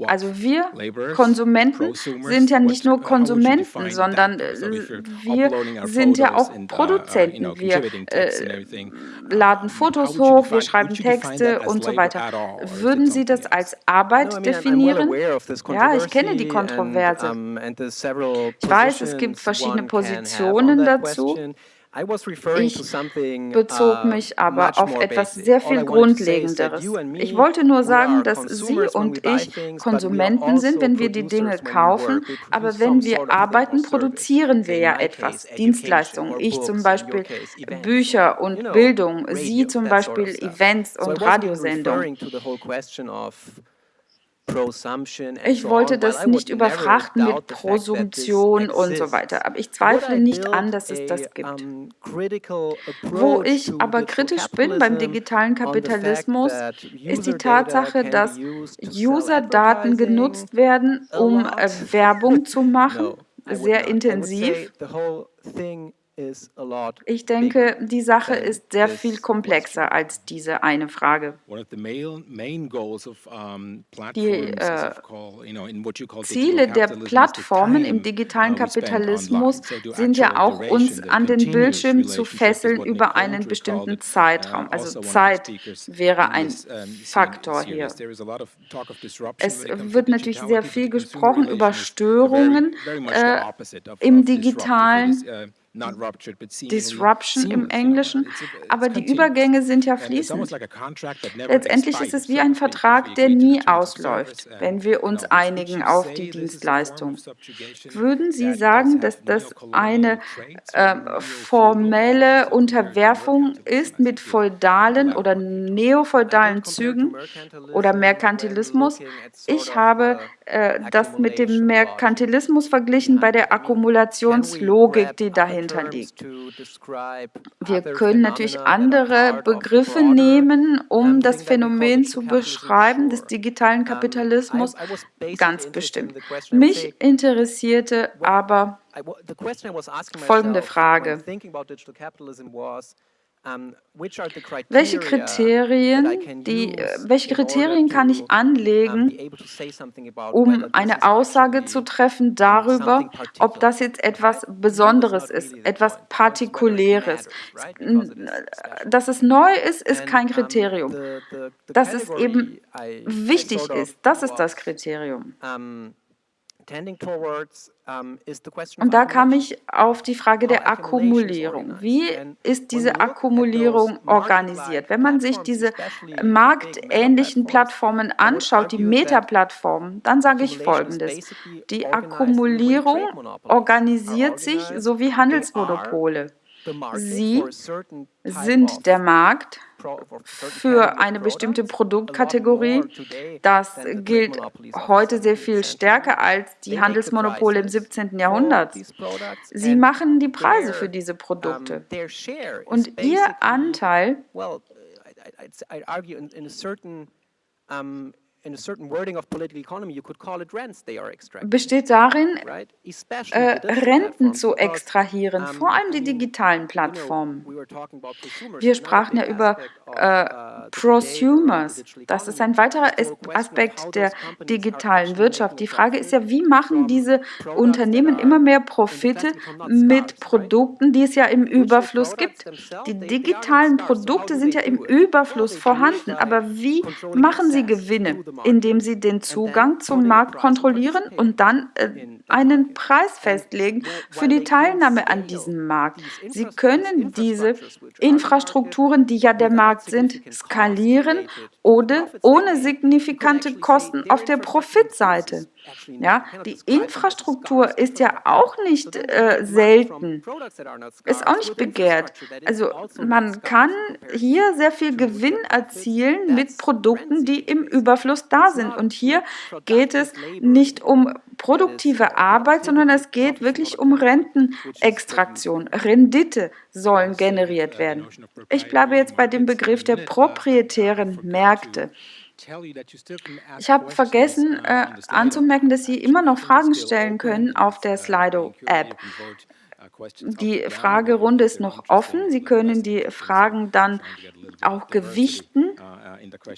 Also wir Konsumenten sind ja nicht nur Konsumenten, sondern äh, wir sind ja auch uh, Produzenten. Wir äh, laden Fotos hoch, wir schreiben Texte und so weiter. Würden Sie das als Arbeit definieren? Ja, ich kenne die Kontroverse. Ich weiß, es gibt verschiedene Positionen dazu. Ich bezog uh, mich aber auf etwas sehr viel Grundlegenderes. Ich wollte nur sagen, dass Sie und ich Konsumenten sind, wenn wir die Dinge kaufen, aber wenn wir arbeiten, produzieren wir ja etwas, Dienstleistungen. Ich zum Beispiel Bücher und Bildung, Sie zum Beispiel Events und Radiosendungen. Ich wollte das nicht überfrachten mit Prosumption und so weiter, aber ich zweifle nicht an, dass es das gibt. Wo ich aber kritisch bin beim digitalen Kapitalismus, ist die Tatsache, dass User-Daten genutzt werden, um äh, Werbung zu machen, sehr intensiv. Ich denke, die Sache ist sehr viel komplexer als diese eine Frage. Die äh, Ziele der Plattformen im digitalen Kapitalismus sind ja auch, uns an den Bildschirm zu fesseln über einen bestimmten uh, Zeitraum. Also Zeit wäre ein Faktor hier. Es wird natürlich sehr viel gesprochen über Störungen äh, im digitalen Disruption im Englischen, aber die Übergänge sind ja fließend. Letztendlich ist es wie ein Vertrag, der nie ausläuft, wenn wir uns einigen auf die Dienstleistung. Würden Sie sagen, dass das eine äh, formelle Unterwerfung ist mit feudalen oder neofeudalen Zügen oder Merkantilismus? Ich habe äh, das mit dem Merkantilismus verglichen bei der Akkumulationslogik, die dahinter liegt. Wir können natürlich andere Begriffe nehmen, um das Phänomen zu beschreiben des digitalen Kapitalismus, ganz bestimmt. Mich interessierte aber folgende Frage. Welche Kriterien, die, äh, welche Kriterien kann ich anlegen, um eine Aussage zu treffen darüber, ob das jetzt etwas Besonderes ist, etwas Partikuläres? Dass es neu ist, ist kein Kriterium. Dass es eben wichtig ist, das ist das Kriterium. Und da kam ich auf die Frage der Akkumulierung. Wie ist diese Akkumulierung organisiert? Wenn man sich diese marktähnlichen Plattformen anschaut, die Meta-Plattformen, dann sage ich Folgendes. Die Akkumulierung organisiert sich so wie Handelsmonopole. Sie sind der Markt für eine bestimmte Produktkategorie. Das gilt heute sehr viel stärker als die Handelsmonopole im 17. Jahrhundert. Sie machen die Preise für diese Produkte. Und ihr Anteil besteht darin, äh, Renten zu extrahieren, vor allem die digitalen Plattformen. Wir sprachen ja über äh, uh, Prosumers. Das ist ein weiterer Aspekt der digitalen Wirtschaft. Die Frage ist ja, wie machen diese Unternehmen immer mehr Profite mit Produkten, die es ja im Überfluss gibt? Die digitalen Produkte sind ja im Überfluss vorhanden, aber wie machen sie Gewinne? Indem sie den Zugang zum Markt kontrollieren und dann äh, einen Preis festlegen für die Teilnahme an diesem Markt. Sie können diese Infrastrukturen, die ja der Markt sind, skalieren oder ohne signifikante Kosten auf der Profitseite. Ja, die Infrastruktur ist ja auch nicht äh, selten, ist auch nicht begehrt. Also man kann hier sehr viel Gewinn erzielen mit Produkten, die im Überfluss da sind. Und hier geht es nicht um produktive Arbeit, sondern es geht wirklich um Rentenextraktion. Rendite sollen generiert werden. Ich bleibe jetzt bei dem Begriff der proprietären Märkte. Ich habe vergessen äh, anzumerken, dass Sie immer noch Fragen stellen können auf der Slido-App. Die Fragerunde ist noch offen. Sie können die Fragen dann auch gewichten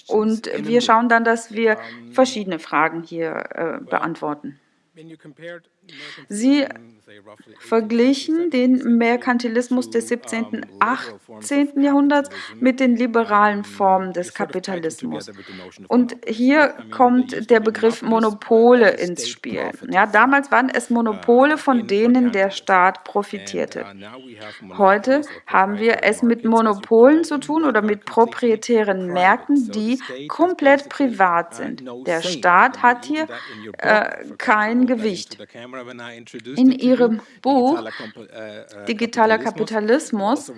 und wir schauen dann, dass wir verschiedene Fragen hier äh, beantworten. Sie verglichen den Merkantilismus des 17., 18. Jahrhunderts mit den liberalen Formen des Kapitalismus. Und hier kommt der Begriff Monopole ins Spiel. Ja, damals waren es Monopole, von denen der Staat profitierte. Heute haben wir es mit Monopolen zu tun oder mit proprietären Märkten, die komplett privat sind. Der Staat hat hier äh, kein Gewicht. In Ihrem Buch Digitaler Kapitalismus also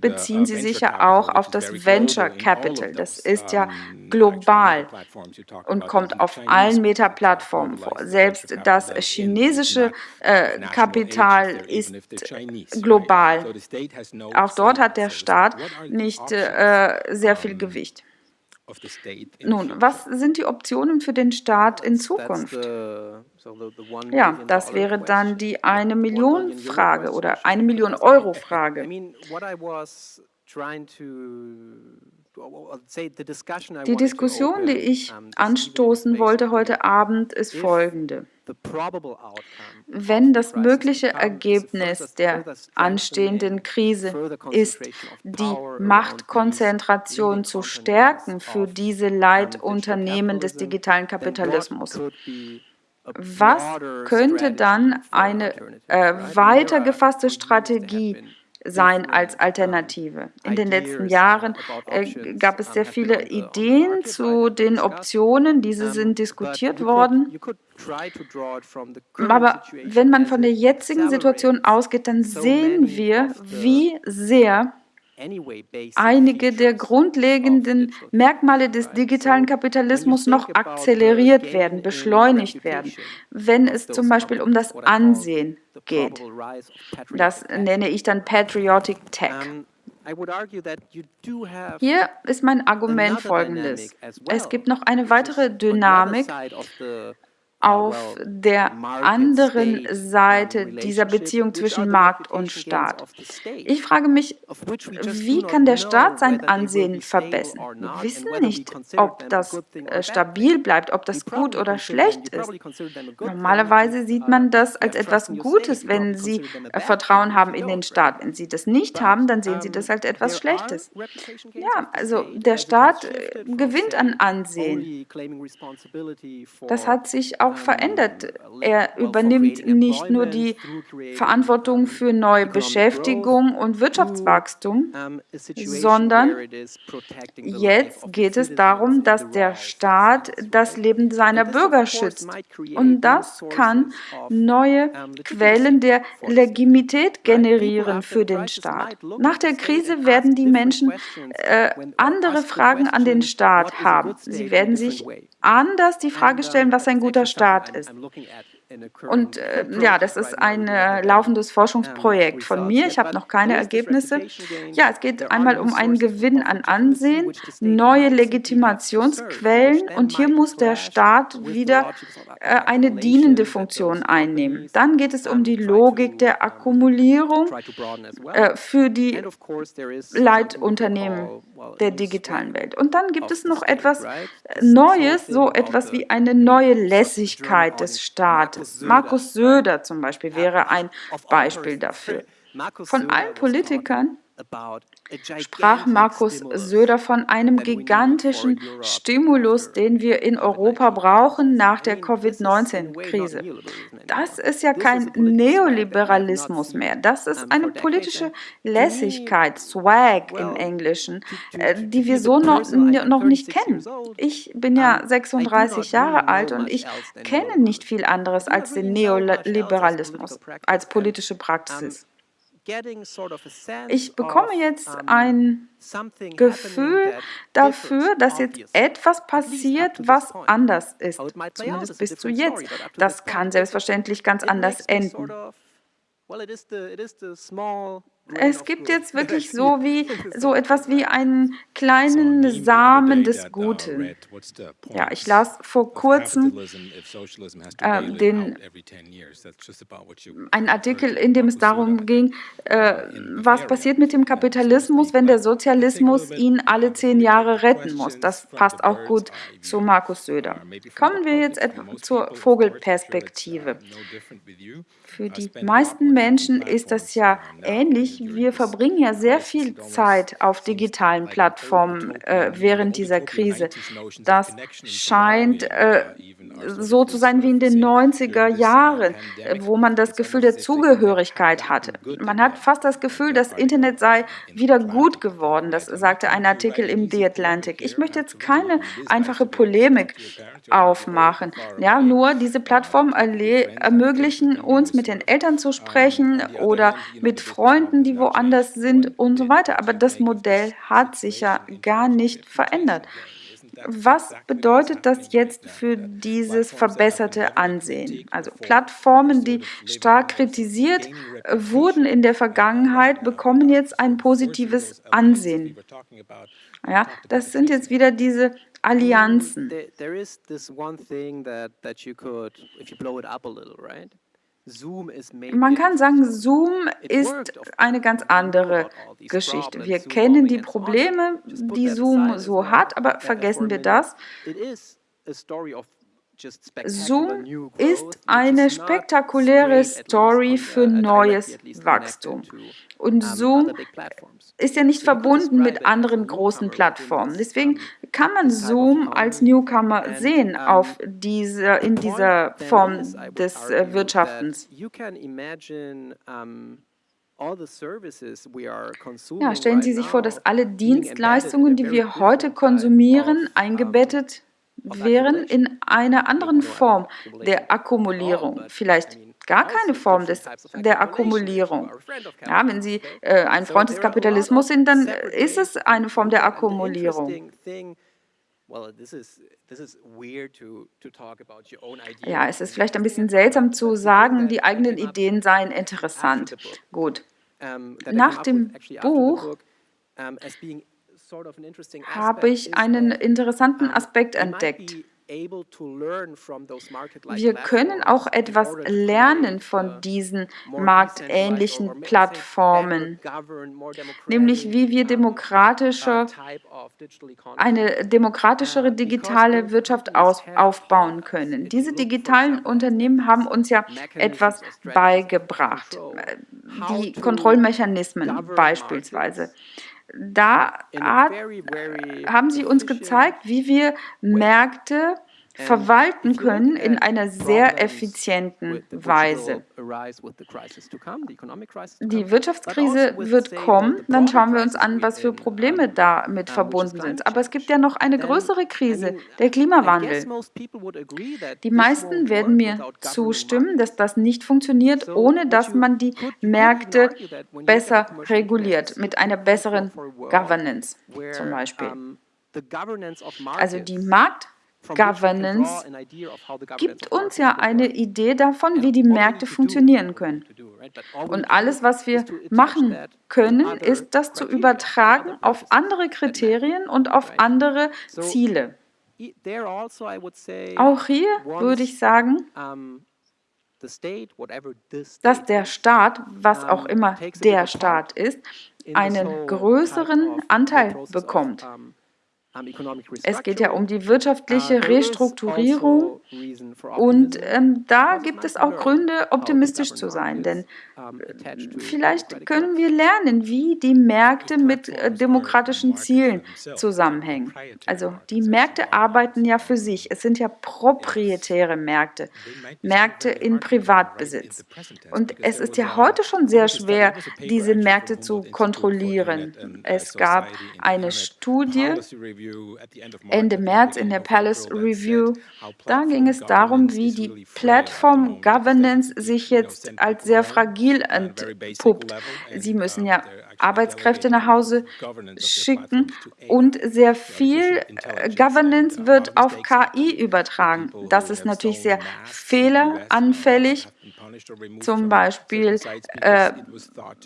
beziehen Sie sich ja auch auf das Venture Capital. Das ist ja global und kommt auf allen Meta-Plattformen vor. Selbst das chinesische äh, Kapital ist global. Auch dort hat der Staat nicht äh, sehr viel Gewicht. Nun, was sind die Optionen für den Staat in Zukunft? Ja, das wäre dann die eine Million Frage oder eine Million Euro Frage. Die Diskussion, die ich anstoßen wollte heute Abend, ist folgende. Wenn das mögliche Ergebnis der anstehenden Krise ist, die Machtkonzentration zu stärken für diese Leitunternehmen des digitalen Kapitalismus, was könnte dann eine äh, weiter gefasste Strategie sein als Alternative. In den letzten Jahren äh, gab es sehr viele Ideen zu den Optionen, diese sind diskutiert worden. Aber wenn man von der jetzigen Situation ausgeht, dann sehen wir, wie sehr einige der grundlegenden Merkmale des digitalen Kapitalismus noch akzeleriert werden, beschleunigt werden, wenn es zum Beispiel um das Ansehen geht. Das nenne ich dann Patriotic Tech. Hier ist mein Argument folgendes. Es gibt noch eine weitere Dynamik auf der anderen Seite dieser Beziehung zwischen Markt und Staat. Ich frage mich, wie kann der Staat sein Ansehen verbessern? Wir wissen nicht, ob das äh, stabil bleibt, ob das gut oder schlecht ist. Normalerweise sieht man das als etwas Gutes, wenn Sie Vertrauen haben in den Staat. Wenn Sie das nicht haben, dann sehen Sie das als etwas Schlechtes. Ja, also der Staat äh, gewinnt an Ansehen. Das hat sich auch auch verändert. Er übernimmt nicht nur die Verantwortung für neue Beschäftigung und Wirtschaftswachstum, sondern jetzt geht es darum, dass der Staat das Leben seiner Bürger schützt. Und das kann neue Quellen der Legitimität generieren für den Staat. Nach der Krise werden die Menschen äh, andere Fragen an den Staat haben. Sie werden sich anders die Frage stellen, was ein guter Staat ist. Und äh, ja, das ist ein äh, laufendes Forschungsprojekt von mir. Ich habe noch keine Ergebnisse. Ja, es geht einmal um einen Gewinn an Ansehen, neue Legitimationsquellen und hier muss der Staat wieder äh, eine dienende Funktion einnehmen. Dann geht es um die Logik der Akkumulierung äh, für die Leitunternehmen der digitalen Welt. Und dann gibt es noch etwas Neues, so etwas wie eine neue Lässigkeit des Staates. Markus Söder zum Beispiel wäre ein Beispiel dafür. Von allen Politikern sprach Markus Söder von einem gigantischen Stimulus, den wir in Europa brauchen nach der Covid-19-Krise. Das ist ja kein Neoliberalismus mehr, das ist eine politische Lässigkeit, Swag im Englischen, äh, die wir so noch, noch nicht kennen. Ich bin ja 36 Jahre alt und ich kenne nicht viel anderes als den Neoliberalismus als politische Praxis. Ich bekomme jetzt ein Gefühl dafür, dass jetzt etwas passiert, was anders ist, zumindest bis zu jetzt. Das kann selbstverständlich ganz anders enden. Es gibt jetzt wirklich so wie so etwas wie einen kleinen Samen des Guten. Ja, ich las vor kurzem äh, den, einen Artikel, in dem es darum ging, äh, was passiert mit dem Kapitalismus, wenn der Sozialismus ihn alle zehn Jahre retten muss. Das passt auch gut zu Markus Söder. Kommen wir jetzt zur Vogelperspektive. Für die meisten Menschen ist das ja ähnlich. Wir verbringen ja sehr viel Zeit auf digitalen Plattformen äh, während dieser Krise. Das scheint äh, so zu sein wie in den 90er Jahren, wo man das Gefühl der Zugehörigkeit hatte. Man hat fast das Gefühl, das Internet sei wieder gut geworden. Das sagte ein Artikel im The Atlantic. Ich möchte jetzt keine einfache Polemik aufmachen. Ja, nur diese Plattformen ermöglichen uns, mit den Eltern zu sprechen oder mit Freunden, die woanders sind und so weiter. Aber das Modell hat sich ja gar nicht verändert. Was bedeutet das jetzt für dieses verbesserte Ansehen? Also Plattformen, die stark kritisiert wurden in der Vergangenheit, bekommen jetzt ein positives Ansehen. Ja, das sind jetzt wieder diese Allianzen. Man kann sagen, Zoom ist eine ganz andere Geschichte. Wir kennen die Probleme, die Zoom so hat, aber vergessen wir das. Zoom ist eine spektakuläre Story für neues Wachstum. Und Zoom ist ja nicht verbunden mit anderen großen Plattformen. Deswegen kann man Zoom als Newcomer sehen auf diese, in dieser Form des äh, Wirtschaftens. Ja, stellen Sie sich vor, dass alle Dienstleistungen, die wir heute konsumieren, eingebettet wären in einer anderen Form der Akkumulierung. Vielleicht gar keine Form des, der Akkumulierung. Ja, wenn Sie äh, ein Freund des Kapitalismus sind, dann ist es eine Form der Akkumulierung. Ja, es ist vielleicht ein bisschen seltsam zu sagen, die eigenen Ideen seien interessant. Gut. Nach dem Buch habe ich einen interessanten Aspekt entdeckt. Wir können auch etwas lernen von diesen marktähnlichen Plattformen, nämlich wie wir uh, demokratische, eine demokratischere digitale Wirtschaft aus, aufbauen können. Diese digitalen Unternehmen haben uns ja etwas beigebracht, die Kontrollmechanismen beispielsweise da hat, haben sie uns gezeigt, wie wir Märkte verwalten können in einer sehr effizienten Weise. Die Wirtschaftskrise wird kommen, dann schauen wir uns an, was für Probleme damit verbunden sind. Aber es gibt ja noch eine größere Krise, der Klimawandel. Die meisten werden mir zustimmen, dass das nicht funktioniert, ohne dass man die Märkte besser reguliert, mit einer besseren Governance zum Beispiel. Also die Markt Governance gibt uns ja eine Idee davon, wie die Märkte funktionieren können. Und alles, was wir machen können, ist das zu übertragen auf andere Kriterien und auf andere Ziele. Also, Auch hier würde ich sagen, dass der Staat, was auch immer der Staat ist, einen größeren Anteil bekommt Es geht ja um die wirtschaftliche uh, Restrukturierung also und ähm, da gibt es auch Gründe, optimistisch zu sein, denn äh, vielleicht können wir lernen, wie die Märkte mit äh, demokratischen Zielen zusammenhängen. Also die Märkte arbeiten ja für sich. Es sind ja proprietäre Märkte, Märkte in Privatbesitz. Und es ist ja heute schon sehr schwer, diese Märkte zu kontrollieren. Es gab eine Studie Ende März in der Palace Review. Da ging es darum, wie die Platform Governance sich jetzt als sehr fragil entpuppt. Sie müssen ja Arbeitskräfte nach Hause schicken und sehr viel äh, Governance wird auf KI übertragen. Das ist natürlich sehr fehleranfällig zum Beispiel äh,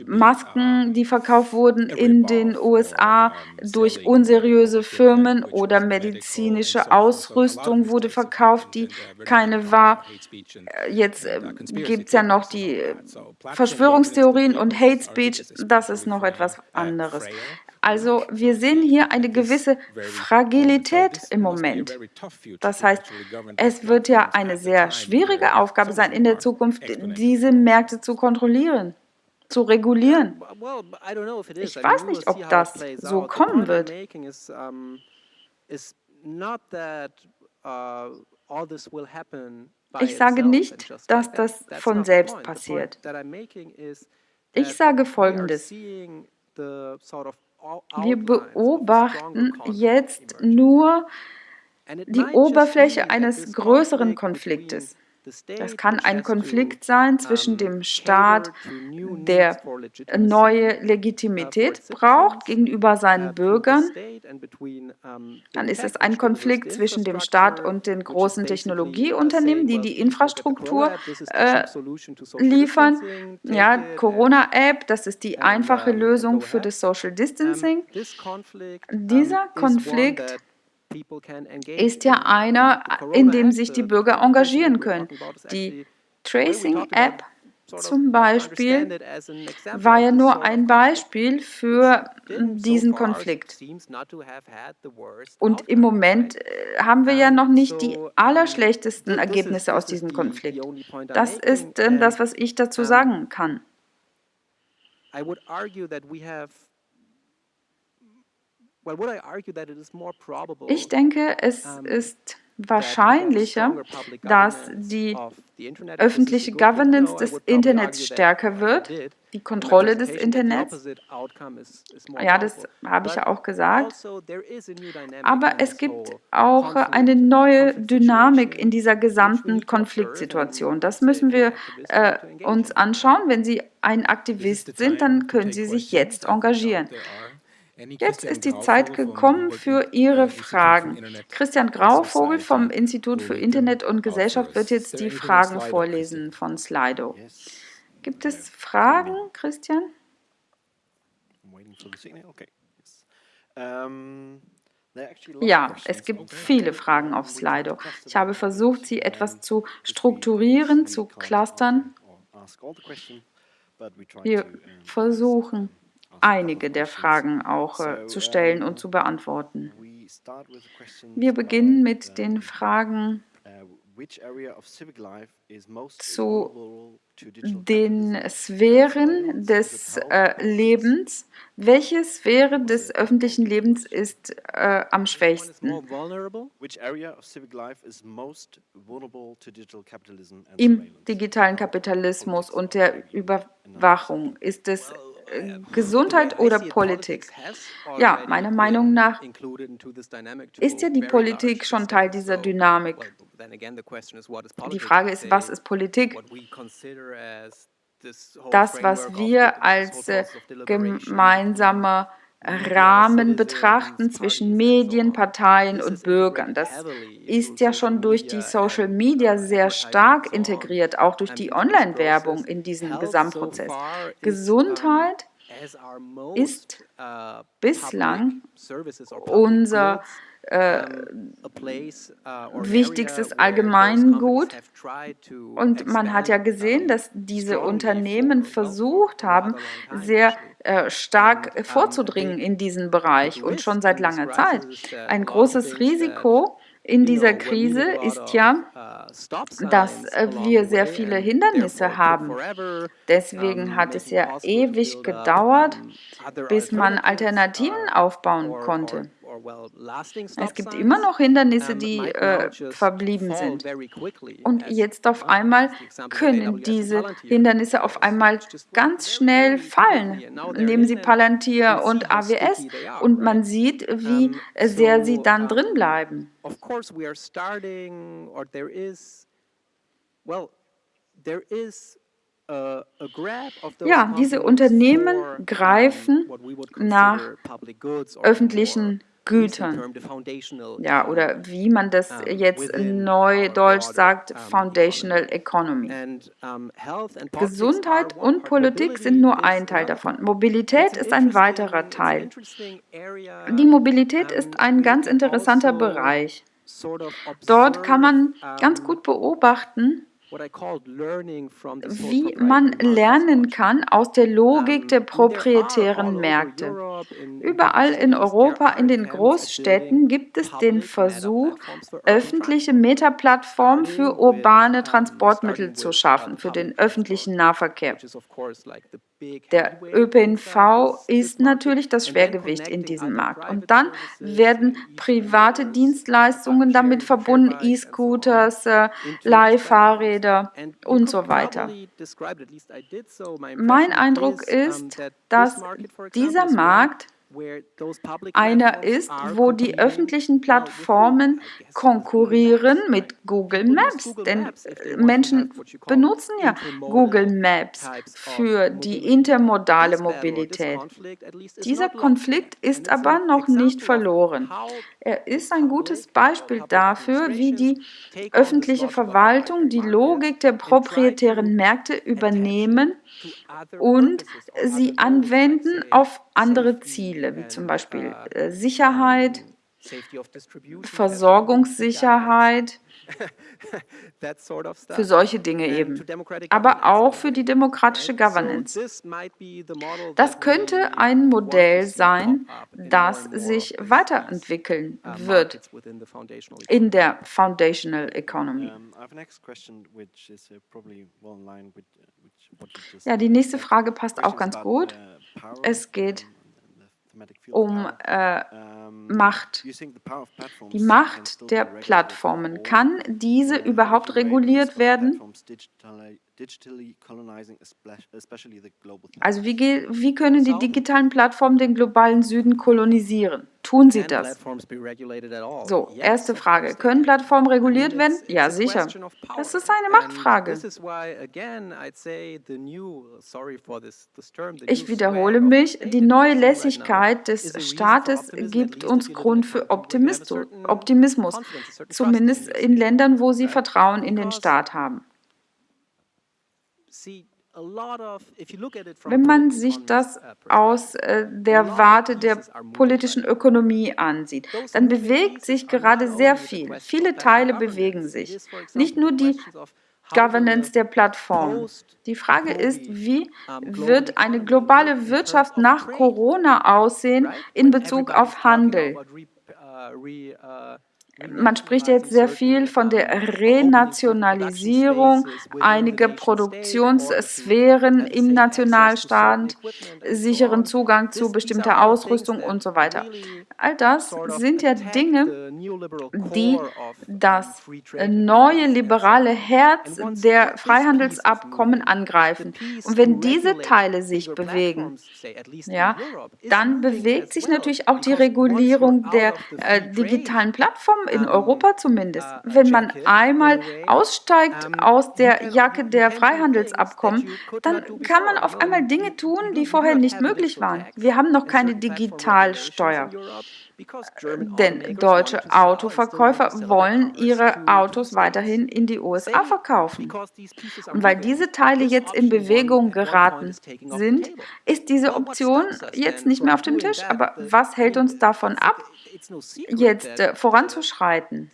Masken, die verkauft wurden in den USA durch unseriöse Firmen oder medizinische Ausrüstung wurde verkauft, die keine war. Jetzt äh, gibt es ja noch die Verschwörungstheorien und Hate Speech, das ist noch etwas anderes. Also wir sehen hier eine gewisse Fragilität im Moment. Das heißt, es wird ja eine sehr schwierige Aufgabe sein, in der Zukunft diese Märkte zu kontrollieren, zu regulieren. Ich weiß nicht, ob das so kommen wird. Ich sage nicht, dass das von selbst passiert. Ich sage Folgendes. Wir beobachten jetzt nur die Oberfläche eines größeren Konfliktes. Das kann ein Konflikt sein zwischen dem Staat, der neue Legitimität braucht gegenüber seinen Bürgern. Dann ist es ein Konflikt zwischen dem Staat und den großen Technologieunternehmen, die die Infrastruktur äh, liefern. Ja, Corona-App, das ist die einfache Lösung für das Social Distancing. Dieser Konflikt ist ja einer, in dem sich die Bürger engagieren können. Die Tracing-App zum Beispiel war ja nur ein Beispiel für diesen Konflikt. Und im Moment äh, haben wir ja noch nicht die allerschlechtesten Ergebnisse aus diesem Konflikt. Das ist äh, das, was ich dazu sagen kann. Ich denke, es ist wahrscheinlicher, dass die öffentliche Governance des Internets stärker wird, die Kontrolle des Internets. Ja, das habe ich ja auch gesagt. Also, Aber es gibt auch eine neue Dynamik in dieser gesamten Konfliktsituation. Das müssen wir äh, uns anschauen. Wenn Sie ein Aktivist sind, dann können Sie sich jetzt engagieren. Jetzt ist die Zeit gekommen für Ihre Fragen. Christian Grauvogel vom Institut für Internet und Gesellschaft wird jetzt die Fragen vorlesen von Slido. Gibt es Fragen, Christian? Ja, es gibt viele Fragen auf Slido. Ich habe versucht, sie etwas zu strukturieren, zu clustern. Wir versuchen einige der Fragen auch äh, zu stellen und zu beantworten. Wir beginnen mit den Fragen zu den Sphären des äh, Lebens. Welche Sphäre des öffentlichen Lebens ist äh, am schwächsten? Im digitalen Kapitalismus und der Überwachung ist es Gesundheit oder Politik? Ja, meiner Meinung nach ist ja die Politik schon Teil dieser Dynamik. Die Frage ist, was ist Politik? Das, was wir als äh, gemeinsamer Rahmen betrachten zwischen Medien, Parteien und Bürgern. Das ist ja schon durch die Social Media sehr stark integriert, auch durch die Online-Werbung in diesen Gesamtprozess. Gesundheit ist bislang unser äh, wichtigstes Allgemeingut. Und man hat ja gesehen, dass diese Unternehmen versucht haben, sehr äh, stark vorzudringen in diesen Bereich und schon seit langer Zeit. Ein großes Risiko in dieser Krise ist ja, dass äh, wir sehr viele Hindernisse haben. Deswegen hat es ja ewig gedauert, bis man Alternativen aufbauen konnte. Es gibt immer noch Hindernisse, die äh, verblieben sind. Und jetzt auf einmal können diese Hindernisse auf einmal ganz schnell fallen. Nehmen Sie Palantir und AWS und man sieht, wie sehr sie dann drin bleiben. Ja, diese Unternehmen greifen nach öffentlichen Gütern. Ja, oder wie man das jetzt neudeutsch sagt, Foundational Economy. Gesundheit und Politik sind nur ein Teil davon. Mobilität ist ein weiterer Teil. Die Mobilität ist ein ganz interessanter also Bereich. Dort kann man ganz gut beobachten, wie man lernen kann aus der Logik der proprietären Märkte. Überall in Europa, in den Großstädten, gibt es den Versuch, öffentliche Metaplattformen für urbane Transportmittel zu schaffen, für den öffentlichen Nahverkehr. Der ÖPNV ist natürlich das Schwergewicht in diesem Markt. Und dann werden private Dienstleistungen damit verbunden, E-Scooters, äh, Leihfahrräder und so weiter. Mein Eindruck ist, dass dieser Markt einer ist, wo die öffentlichen Plattformen konkurrieren mit Google Maps, denn Menschen benutzen ja Google Maps für die intermodale Mobilität. Dieser Konflikt ist aber noch nicht verloren. Er ist ein gutes Beispiel dafür, wie die öffentliche Verwaltung die Logik der proprietären Märkte übernehmen und sie anwenden auf andere Ziele, wie zum Beispiel äh, Sicherheit, Versorgungssicherheit, für solche Dinge eben, aber auch für die demokratische Governance. Das könnte ein Modell sein, das sich weiterentwickeln wird in der Foundational Economy. Ja, die nächste Frage passt auch ganz gut. Es geht um äh, Macht. Die Macht der Plattformen. Kann diese überhaupt reguliert werden? Also wie, wie können die digitalen Plattformen den globalen Süden kolonisieren? Tun sie das? So, erste Frage. Können Plattformen reguliert werden? Ja, sicher. Das ist eine Machtfrage. Ich wiederhole mich, die neue Lässigkeit des Staates gibt uns Grund für Optimismus, zumindest in Ländern, wo sie Vertrauen in den Staat haben. Wenn man sich das aus äh, der Warte der politischen Ökonomie ansieht, dann bewegt sich gerade sehr viel. Viele Teile bewegen sich. Nicht nur die Governance der Plattform. Die Frage ist, wie wird eine globale Wirtschaft nach Corona aussehen in Bezug auf Handel? Man spricht jetzt sehr viel von der Renationalisierung einiger Produktionssphären im Nationalstaat, sicheren Zugang zu bestimmter Ausrüstung und so weiter. All das sind ja Dinge, die das neue liberale Herz der Freihandelsabkommen angreifen. Und wenn diese Teile sich bewegen, ja, dann bewegt sich natürlich auch die Regulierung der äh, digitalen Plattformen in Europa zumindest. Wenn man einmal aussteigt aus der Jacke der Freihandelsabkommen, dann kann man auf einmal Dinge tun, die vorher nicht möglich waren. Wir haben noch keine Digitalsteuer. Denn deutsche Autoverkäufer wollen ihre Autos weiterhin in die USA verkaufen. Und weil diese Teile jetzt in Bewegung geraten sind, ist diese Option jetzt nicht mehr auf dem Tisch. Aber was hält uns davon ab, jetzt äh, voranzuschreiten?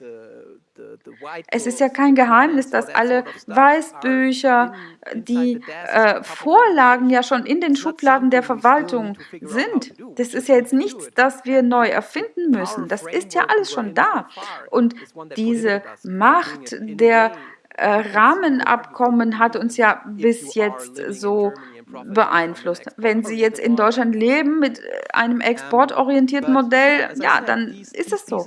Es ist ja kein Geheimnis, dass alle Weißbücher, die äh, Vorlagen ja schon in den Schubladen der Verwaltung sind. Das ist ja jetzt nichts, das wir neu erfinden müssen. Das ist ja alles schon da. Und diese Macht der äh, Rahmenabkommen hat uns ja bis jetzt so beeinflusst. Wenn Sie jetzt in Deutschland leben mit einem exportorientierten Modell, ja, dann ist es so.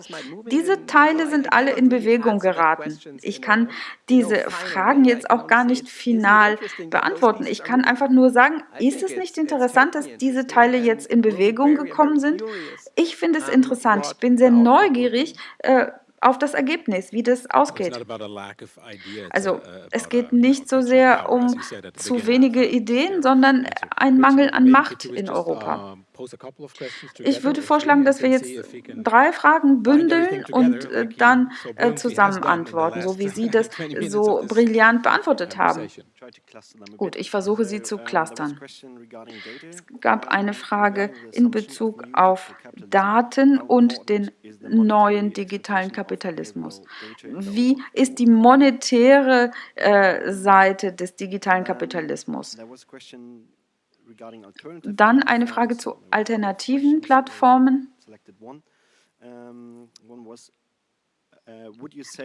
Diese Teile sind alle in Bewegung geraten. Ich kann diese Fragen jetzt auch gar nicht final beantworten. Ich kann einfach nur sagen, ist es nicht interessant, dass diese Teile jetzt in Bewegung gekommen sind? Ich finde es interessant. Ich bin sehr neugierig, äh, auf das Ergebnis, wie das ausgeht. Also uh, es geht nicht so sehr um zu wenige Ideen, sondern ein Mangel an Macht in Europa. Ich würde vorschlagen, dass wir jetzt drei Fragen bündeln und dann äh, zusammen antworten, so wie Sie das so brillant beantwortet haben. Gut, ich versuche sie zu clustern. Es gab eine Frage in Bezug auf Daten und den neuen digitalen Kapitalismus. Wie ist die monetäre äh, Seite des digitalen Kapitalismus? Dann eine Frage zu alternativen Plattformen.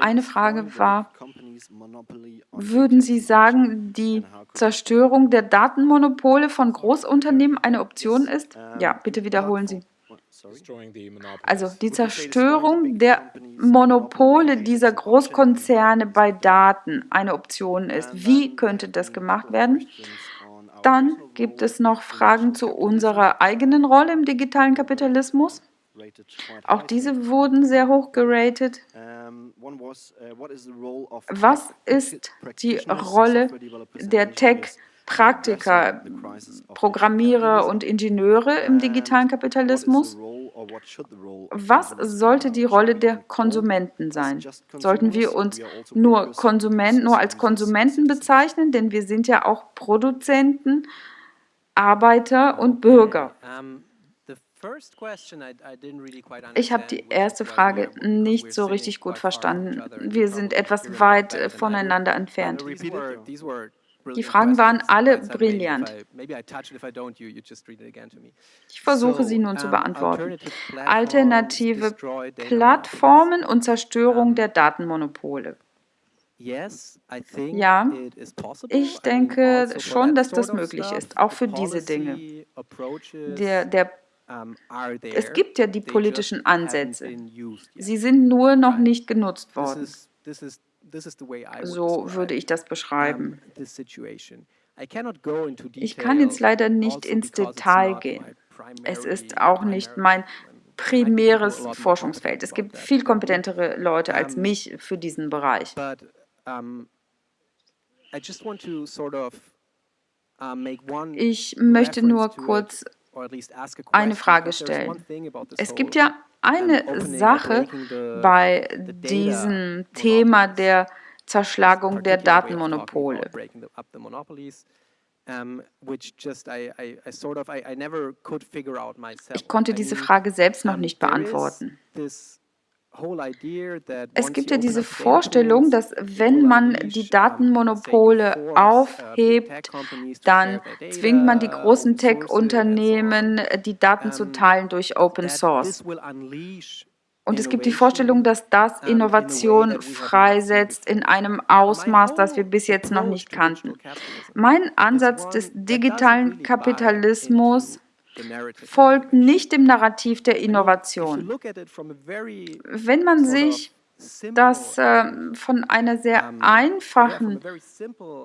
Eine Frage war, würden Sie sagen, die Zerstörung der Datenmonopole von Großunternehmen eine Option ist? Ja, bitte wiederholen Sie. Also die Zerstörung der Monopole dieser Großkonzerne bei Daten eine Option ist. Wie könnte das gemacht werden? Dann gibt es noch Fragen zu unserer eigenen Rolle im digitalen Kapitalismus. Auch diese wurden sehr hoch geratet. Was ist die Rolle der Tech- Praktiker, Programmierer und Ingenieure im digitalen Kapitalismus? Was sollte die Rolle der Konsumenten sein? Sollten wir uns nur, Konsument, nur als Konsumenten bezeichnen, denn wir sind ja auch Produzenten, Arbeiter und Bürger. Ich habe die erste Frage nicht so richtig gut verstanden. Wir sind etwas weit voneinander entfernt. Die Fragen waren alle brillant. Ich versuche sie nun zu beantworten. Alternative Plattformen und Zerstörung der Datenmonopole. Ja, ich denke schon, dass das möglich ist, auch für diese Dinge. Der, der es gibt ja die politischen Ansätze. Sie sind nur noch nicht genutzt worden. So würde ich das beschreiben. Ich kann jetzt leider nicht also ins Detail gehen. Es ist auch nicht mein primäres Forschungsfeld. Es gibt viel kompetentere Leute als mich für diesen Bereich. Ich möchte nur kurz eine Frage stellen. Es gibt ja eine Sache bei diesem Thema der Zerschlagung der Datenmonopole. Ich konnte diese Frage selbst noch nicht beantworten. Es gibt ja diese Vorstellung, dass wenn man die Datenmonopole aufhebt, dann zwingt man die großen Tech-Unternehmen, die Daten zu teilen durch Open Source. Und es gibt die Vorstellung, dass das Innovation freisetzt in einem Ausmaß, das wir bis jetzt noch nicht kannten. Mein Ansatz des digitalen Kapitalismus folgt nicht dem Narrativ der Innovation. Wenn man sich das äh, von einer sehr einfachen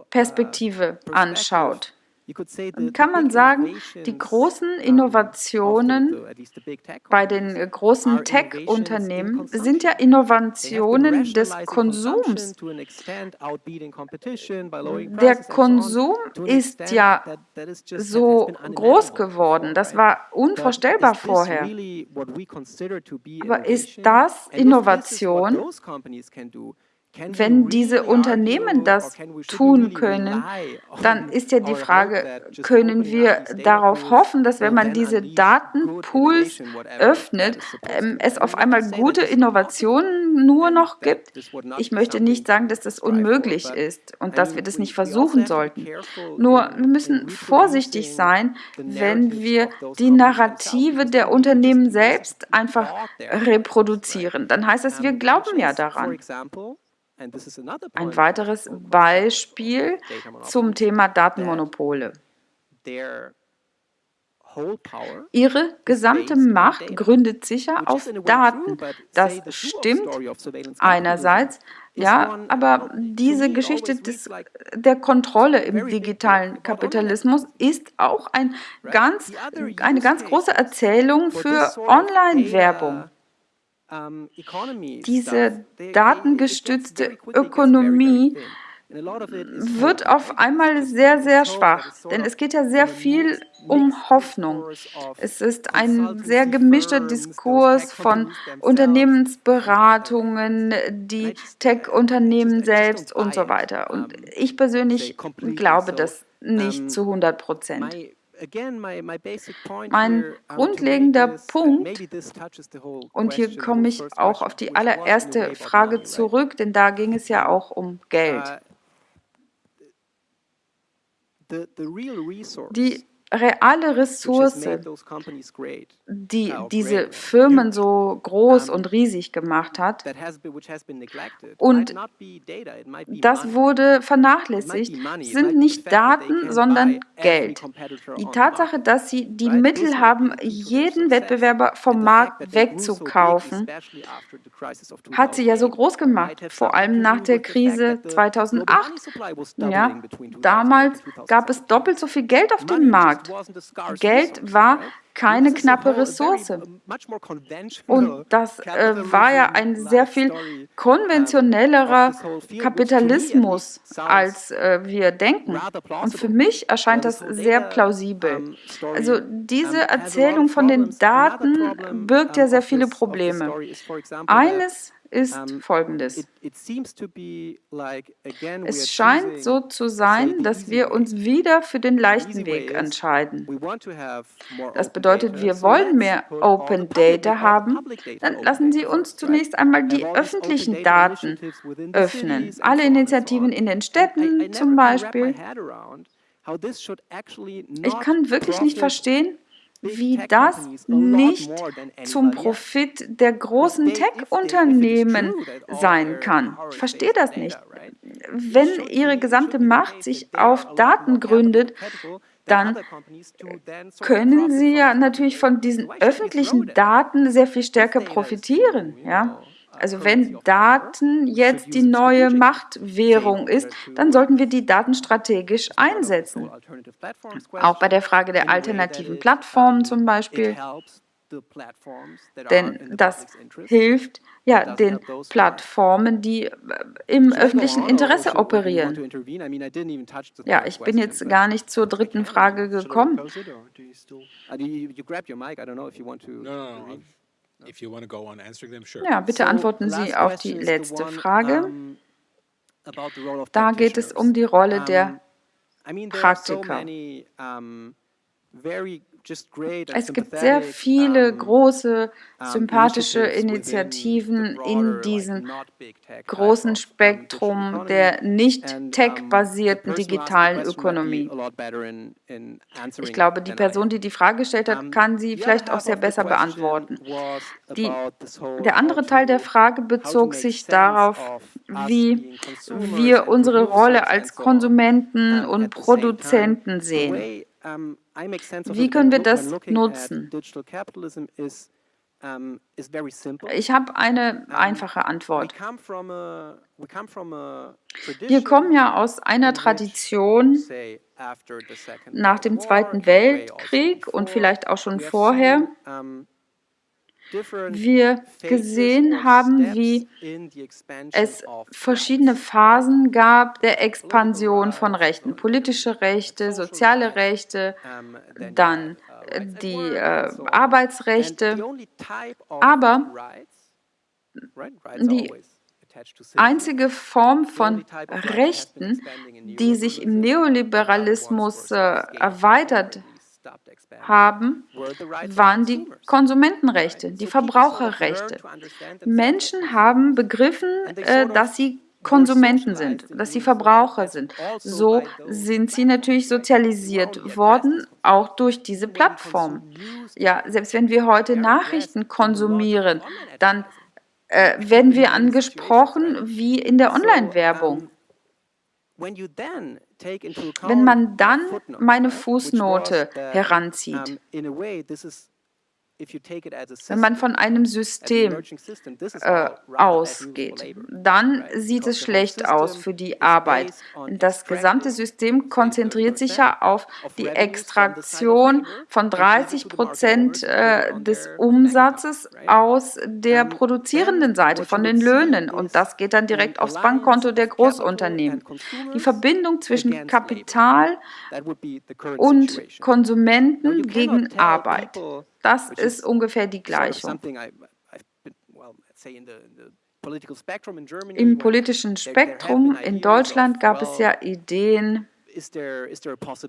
Perspektive anschaut, kann man sagen, die großen Innovationen bei den großen Tech-Unternehmen sind ja Innovationen des Konsums. Der Konsum ist ja so groß geworden. Das war unvorstellbar vorher. Aber ist das Innovation? Wenn diese Unternehmen das tun können, dann ist ja die Frage, können wir darauf hoffen, dass wenn man diese Datenpools öffnet, ähm, es auf einmal gute Innovationen nur noch gibt? Ich möchte nicht sagen, dass das unmöglich ist und dass wir das nicht versuchen sollten. Nur wir müssen vorsichtig sein, wenn wir die Narrative der Unternehmen selbst einfach reproduzieren. Dann heißt das, wir glauben ja daran. Ein weiteres Beispiel zum Thema Datenmonopole. Ihre gesamte Macht gründet sicher auf Daten. Das stimmt einerseits, ja, aber diese Geschichte des, der Kontrolle im digitalen Kapitalismus ist auch ein ganz, eine ganz große Erzählung für Online-Werbung. Diese datengestützte Ökonomie wird auf einmal sehr, sehr schwach, denn es geht ja sehr viel um Hoffnung. Es ist ein sehr gemischter Diskurs von Unternehmensberatungen, die Tech-Unternehmen selbst und so weiter. Und ich persönlich glaube das nicht zu 100 Prozent. Mein grundlegender Punkt, und hier komme ich auch auf die allererste Frage zurück, denn da ging es ja auch um Geld. Uh, die reale Ressource, die diese Firmen so groß und riesig gemacht hat. Und das wurde vernachlässigt, sind nicht Daten, sondern Geld. Die Tatsache, dass sie die Mittel haben, jeden Wettbewerber vom Markt wegzukaufen, hat sie ja so groß gemacht, vor allem nach der Krise 2008. Ja, damals gab es doppelt so viel Geld auf dem Markt. Geld war keine knappe Ressource. Und das äh, war ja ein sehr viel konventionellerer Kapitalismus, als äh, wir denken. Und für mich erscheint das sehr plausibel. Also diese Erzählung von den Daten birgt ja sehr viele Probleme. Eines ist folgendes. Es scheint so zu sein, dass wir uns wieder für den leichten Weg entscheiden. Das bedeutet, wir wollen mehr Open Data haben. Dann lassen Sie uns zunächst einmal die öffentlichen Daten öffnen. Alle Initiativen in den Städten zum Beispiel. Ich kann wirklich nicht verstehen, wie das nicht zum Profit der großen Tech-Unternehmen sein kann. Ich verstehe das nicht. Wenn ihre gesamte Macht sich auf Daten gründet, dann können sie ja natürlich von diesen öffentlichen Daten sehr viel stärker profitieren. Ja? Also wenn Daten jetzt die neue Machtwährung ist, dann sollten wir die Daten strategisch einsetzen. Auch bei der Frage der alternativen Plattformen zum Beispiel. Denn das hilft ja den Plattformen, die äh, im öffentlichen Interesse operieren. Ja, ich bin jetzt gar nicht zur dritten Frage gekommen. Ja, bitte antworten Sie auf die letzte Frage. Da geht es um die Rolle der Praktiker. Es gibt sehr viele große, sympathische Initiativen in diesem großen Spektrum der nicht tech-basierten digitalen Ökonomie. Ich glaube, die Person, die die Frage gestellt hat, kann sie vielleicht auch sehr besser beantworten. Die, der andere Teil der Frage bezog sich darauf, wie wir unsere Rolle als Konsumenten und Produzenten sehen. Wie können wir das nutzen? Ich habe eine einfache Antwort. Wir kommen ja aus einer Tradition nach dem Zweiten Weltkrieg und vielleicht auch schon vorher, wir gesehen haben, wie es verschiedene Phasen gab der Expansion von Rechten, politische Rechte, soziale Rechte, dann die äh, Arbeitsrechte. Aber die einzige Form von Rechten, die sich im Neoliberalismus äh, erweitert haben, waren die Konsumentenrechte, die Verbraucherrechte. Menschen haben begriffen, äh, dass sie Konsumenten sind, dass sie Verbraucher sind. So sind sie natürlich sozialisiert worden, auch durch diese Plattform. Ja, selbst wenn wir heute Nachrichten konsumieren, dann äh, werden wir angesprochen wie in der Online-Werbung. Wenn man dann meine Fußnote heranzieht, wenn man von einem System äh, ausgeht, dann sieht es schlecht aus für die Arbeit. Das gesamte System konzentriert sich ja auf die Extraktion von 30 Prozent äh, des Umsatzes aus der produzierenden Seite, von den Löhnen. Und das geht dann direkt aufs Bankkonto der Großunternehmen. Die Verbindung zwischen Kapital und Konsumenten gegen Arbeit. Das ist ungefähr die Gleichung. Im politischen Spektrum in Deutschland gab es ja Ideen,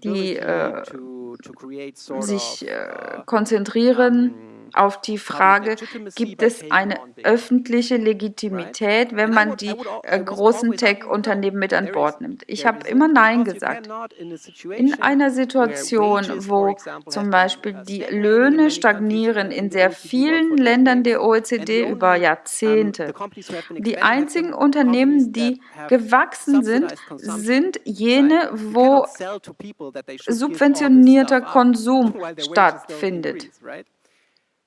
die äh, sich äh, konzentrieren auf die Frage, gibt es eine öffentliche Legitimität, wenn man die äh, großen Tech-Unternehmen mit an Bord nimmt? Ich habe immer Nein gesagt. In einer Situation, wo zum Beispiel die Löhne stagnieren in sehr vielen Ländern der OECD über Jahrzehnte, die einzigen Unternehmen, die gewachsen sind, sind jene, wo subventionierter Konsum stattfindet.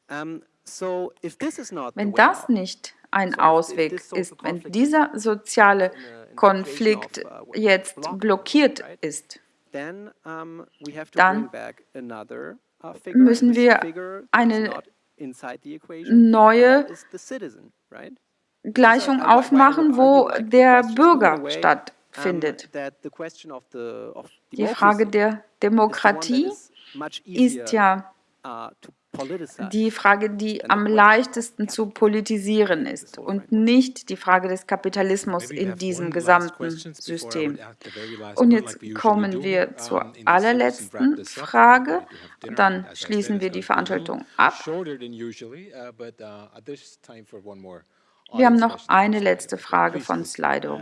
Wenn das nicht ein Ausweg ist, wenn dieser soziale Konflikt uh, jetzt blockiert ist, dann uh, müssen wir eine neue Gleichung aufmachen, wo der Bürger stattfindet. Die Frage der Demokratie ist ja uh, die Frage, die am leichtesten zu politisieren ist und nicht die Frage des Kapitalismus in diesem gesamten System. Und jetzt kommen wir zur allerletzten Frage, dann schließen wir die Veranstaltung ab. Wir haben noch eine letzte Frage von Slido.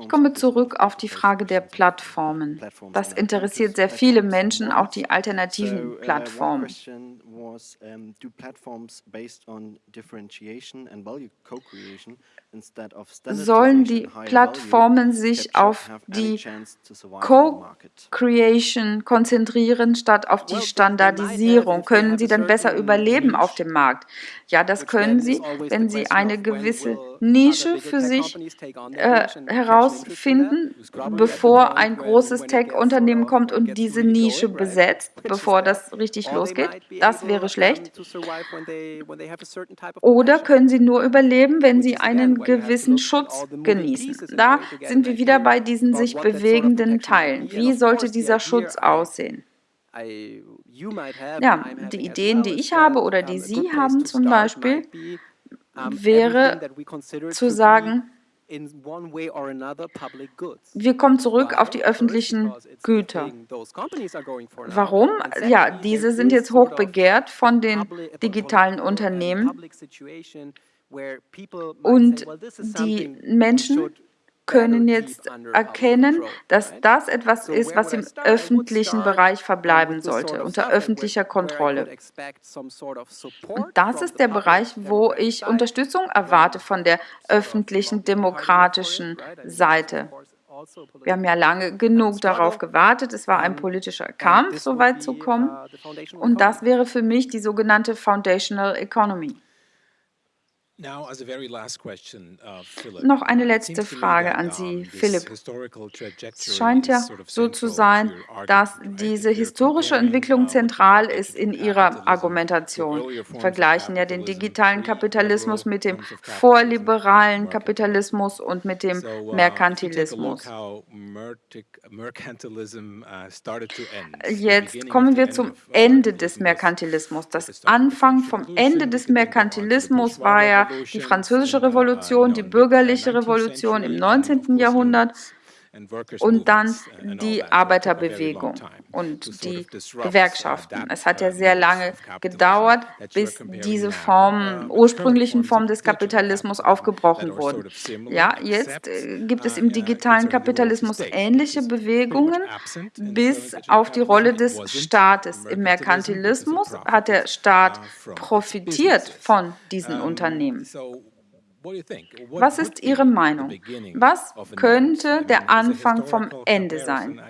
Ich komme zurück auf die Frage der Plattformen. Das interessiert sehr viele Menschen, auch die alternativen Plattformen. Sollen die Plattformen sich auf die Co-Creation konzentrieren, statt auf die Standardisierung? Können sie dann besser überleben auf dem Markt? Ja, das können sie, wenn sie eine gewisse Nische für sich äh, herausfinden, bevor ein großes Tech-Unternehmen kommt und diese Nische besetzt, bevor das richtig losgeht. Das wäre schlecht. Oder können sie nur überleben, wenn sie einen gewissen Schutz genießen. Da sind wir wieder bei diesen sich bewegenden Teilen. Wie sollte dieser Schutz aussehen? Ja, die Ideen, die ich habe oder die Sie haben zum Beispiel, wäre zu sagen, wir kommen zurück auf die öffentlichen Güter. Warum? Ja, diese sind jetzt hoch begehrt von den digitalen Unternehmen. und die Menschen können jetzt erkennen, dass das etwas ist, was im öffentlichen Bereich verbleiben sollte, unter öffentlicher Kontrolle. Und das ist der Bereich, wo ich Unterstützung erwarte von der öffentlichen demokratischen Seite. Wir haben ja lange genug darauf gewartet. Es war ein politischer Kampf, so weit zu kommen. Und das wäre für mich die sogenannte Foundational Economy. Uh, Noch eine letzte Frage an Sie, Philipp. Es scheint ja so zu sein, dass diese historische Entwicklung zentral ist in Ihrer Argumentation. Sie vergleichen ja den digitalen Kapitalismus mit dem vorliberalen Kapitalismus und mit dem uh, Merkantilismus. Uh, Jetzt kommen wir zum Ende des Merkantilismus. Das Anfang vom Ende des Merkantilismus war ja die französische Revolution, die bürgerliche Revolution im 19. Jahrhundert und dann die Arbeiterbewegung und die Gewerkschaften. Es hat ja sehr lange gedauert, bis diese Form, ursprünglichen Formen des Kapitalismus aufgebrochen wurden. Ja, jetzt äh, gibt es im digitalen Kapitalismus ähnliche Bewegungen bis auf die Rolle des Staates. Im Merkantilismus hat der Staat profitiert von diesen Unternehmen. Was ist Ihre Meinung? Was könnte der Anfang vom Ende sein?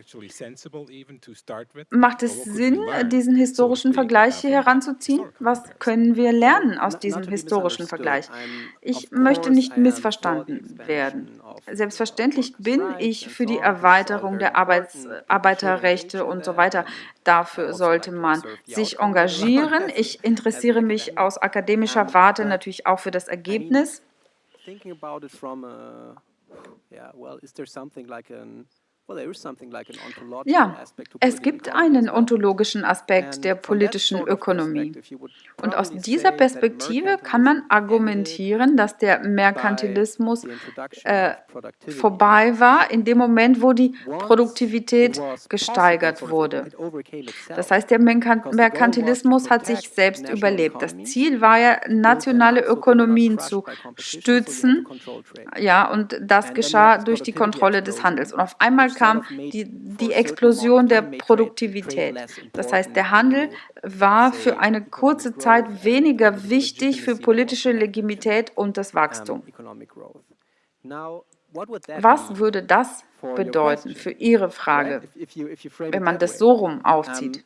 Macht es Sinn, diesen historischen Vergleich hier heranzuziehen? Was können wir lernen aus diesem historischen Vergleich? Ich möchte nicht missverstanden werden. Selbstverständlich bin ich für die Erweiterung der Arbeits Arbeiterrechte und so weiter. Dafür sollte man sich engagieren. Ich interessiere mich aus akademischer Warte natürlich auch für das Ergebnis thinking about it from a, yeah, well, is there something like an ja, es gibt einen ontologischen Aspekt der politischen Ökonomie. Und aus dieser Perspektive kann man argumentieren, dass der Merkantilismus äh, vorbei war in dem Moment, wo die Produktivität gesteigert wurde. Das heißt, der Merkantilismus hat sich selbst überlebt. Das Ziel war ja, nationale Ökonomien zu stützen. Ja, und das geschah durch die Kontrolle des Handels. Und auf einmal kam die, die Explosion der Produktivität. Das heißt, der Handel war für eine kurze Zeit weniger wichtig für politische Legitimität und das Wachstum. Was würde das bedeuten für Ihre Frage, wenn man das so rum aufzieht?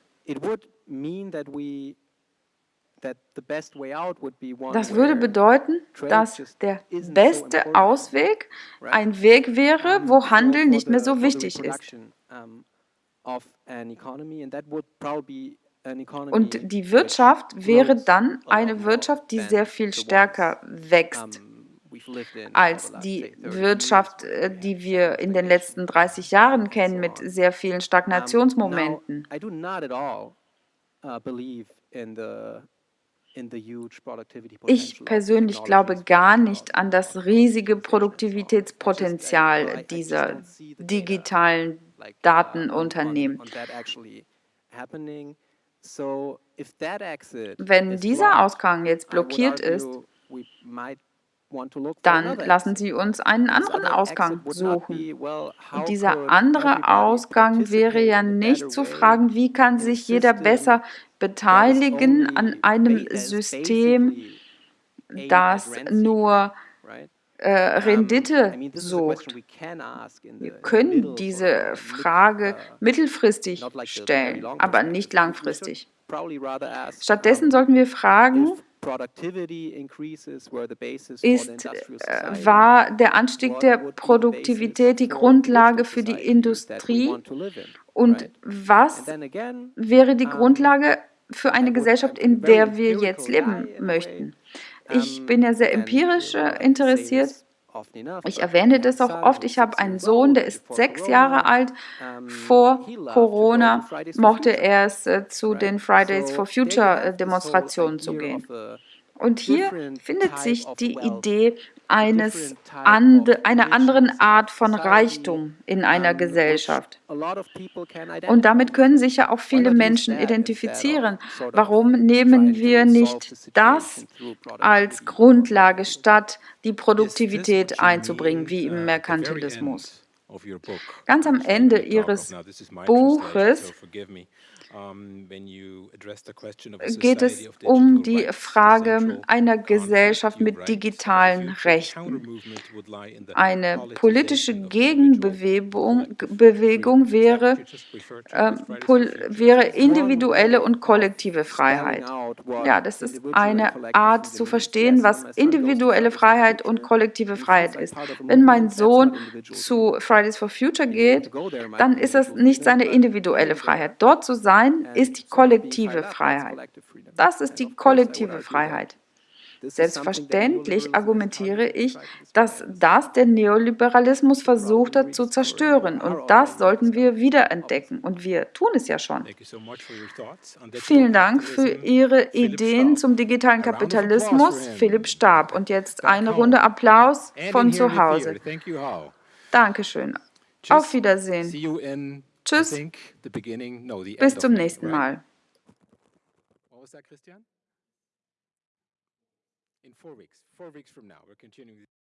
Das würde bedeuten, dass der beste Ausweg ein Weg wäre, wo Handel nicht mehr so wichtig ist. Und die Wirtschaft wäre dann eine Wirtschaft, die sehr viel stärker wächst als die Wirtschaft, äh, die wir in den letzten 30 Jahren kennen, mit sehr vielen Stagnationsmomenten. Ich persönlich glaube gar nicht an das riesige Produktivitätspotenzial dieser digitalen Datenunternehmen. Wenn dieser Ausgang jetzt blockiert ist, dann lassen Sie uns einen anderen Ausgang suchen. Und dieser andere Ausgang wäre ja nicht zu fragen, wie kann sich jeder besser beteiligen an einem System, das nur äh, Rendite sucht. Wir können diese Frage uh, mittelfristig stellen, aber nicht langfristig. Stattdessen sollten wir fragen, ist, äh, war der Anstieg der Produktivität die Grundlage für die Industrie? Und was wäre die Grundlage für eine Gesellschaft, in der wir jetzt leben möchten? Ich bin ja sehr empirisch äh, interessiert. Ich erwähne das auch oft. Ich habe einen Sohn, der ist sechs Jahre alt. Vor Corona mochte er es äh, zu den Fridays for Future äh, Demonstrationen zu gehen. Und hier findet sich die Idee eines and, einer anderen Art von Reichtum in einer Gesellschaft. Und damit können sich ja auch viele Menschen identifizieren. Warum nehmen wir nicht das als Grundlage statt, die Produktivität einzubringen, wie im Merkantilismus? Ganz am Ende Ihres Buches geht es um die Frage einer Gesellschaft mit digitalen Rechten. Eine politische Gegenbewegung Bewegung wäre, äh, wäre individuelle und kollektive Freiheit. Ja, das ist eine Art zu verstehen, was individuelle Freiheit und kollektive Freiheit ist. Wenn mein Sohn zu Fridays for Future geht, dann ist es nicht seine individuelle Freiheit. Dort zu sein, ist die kollektive Freiheit. Das ist die kollektive Freiheit. Selbstverständlich argumentiere ich, dass das der Neoliberalismus versucht hat zu zerstören. Und das sollten wir wiederentdecken. Und wir tun es ja schon. Vielen Dank für Ihre Ideen zum digitalen Kapitalismus, Philipp Stab. Und jetzt eine Runde Applaus von zu Hause. Dankeschön. Auf Wiedersehen. Tschüss. Bis zum nächsten Mal. in four weeks. Four weeks from now, we're continuing.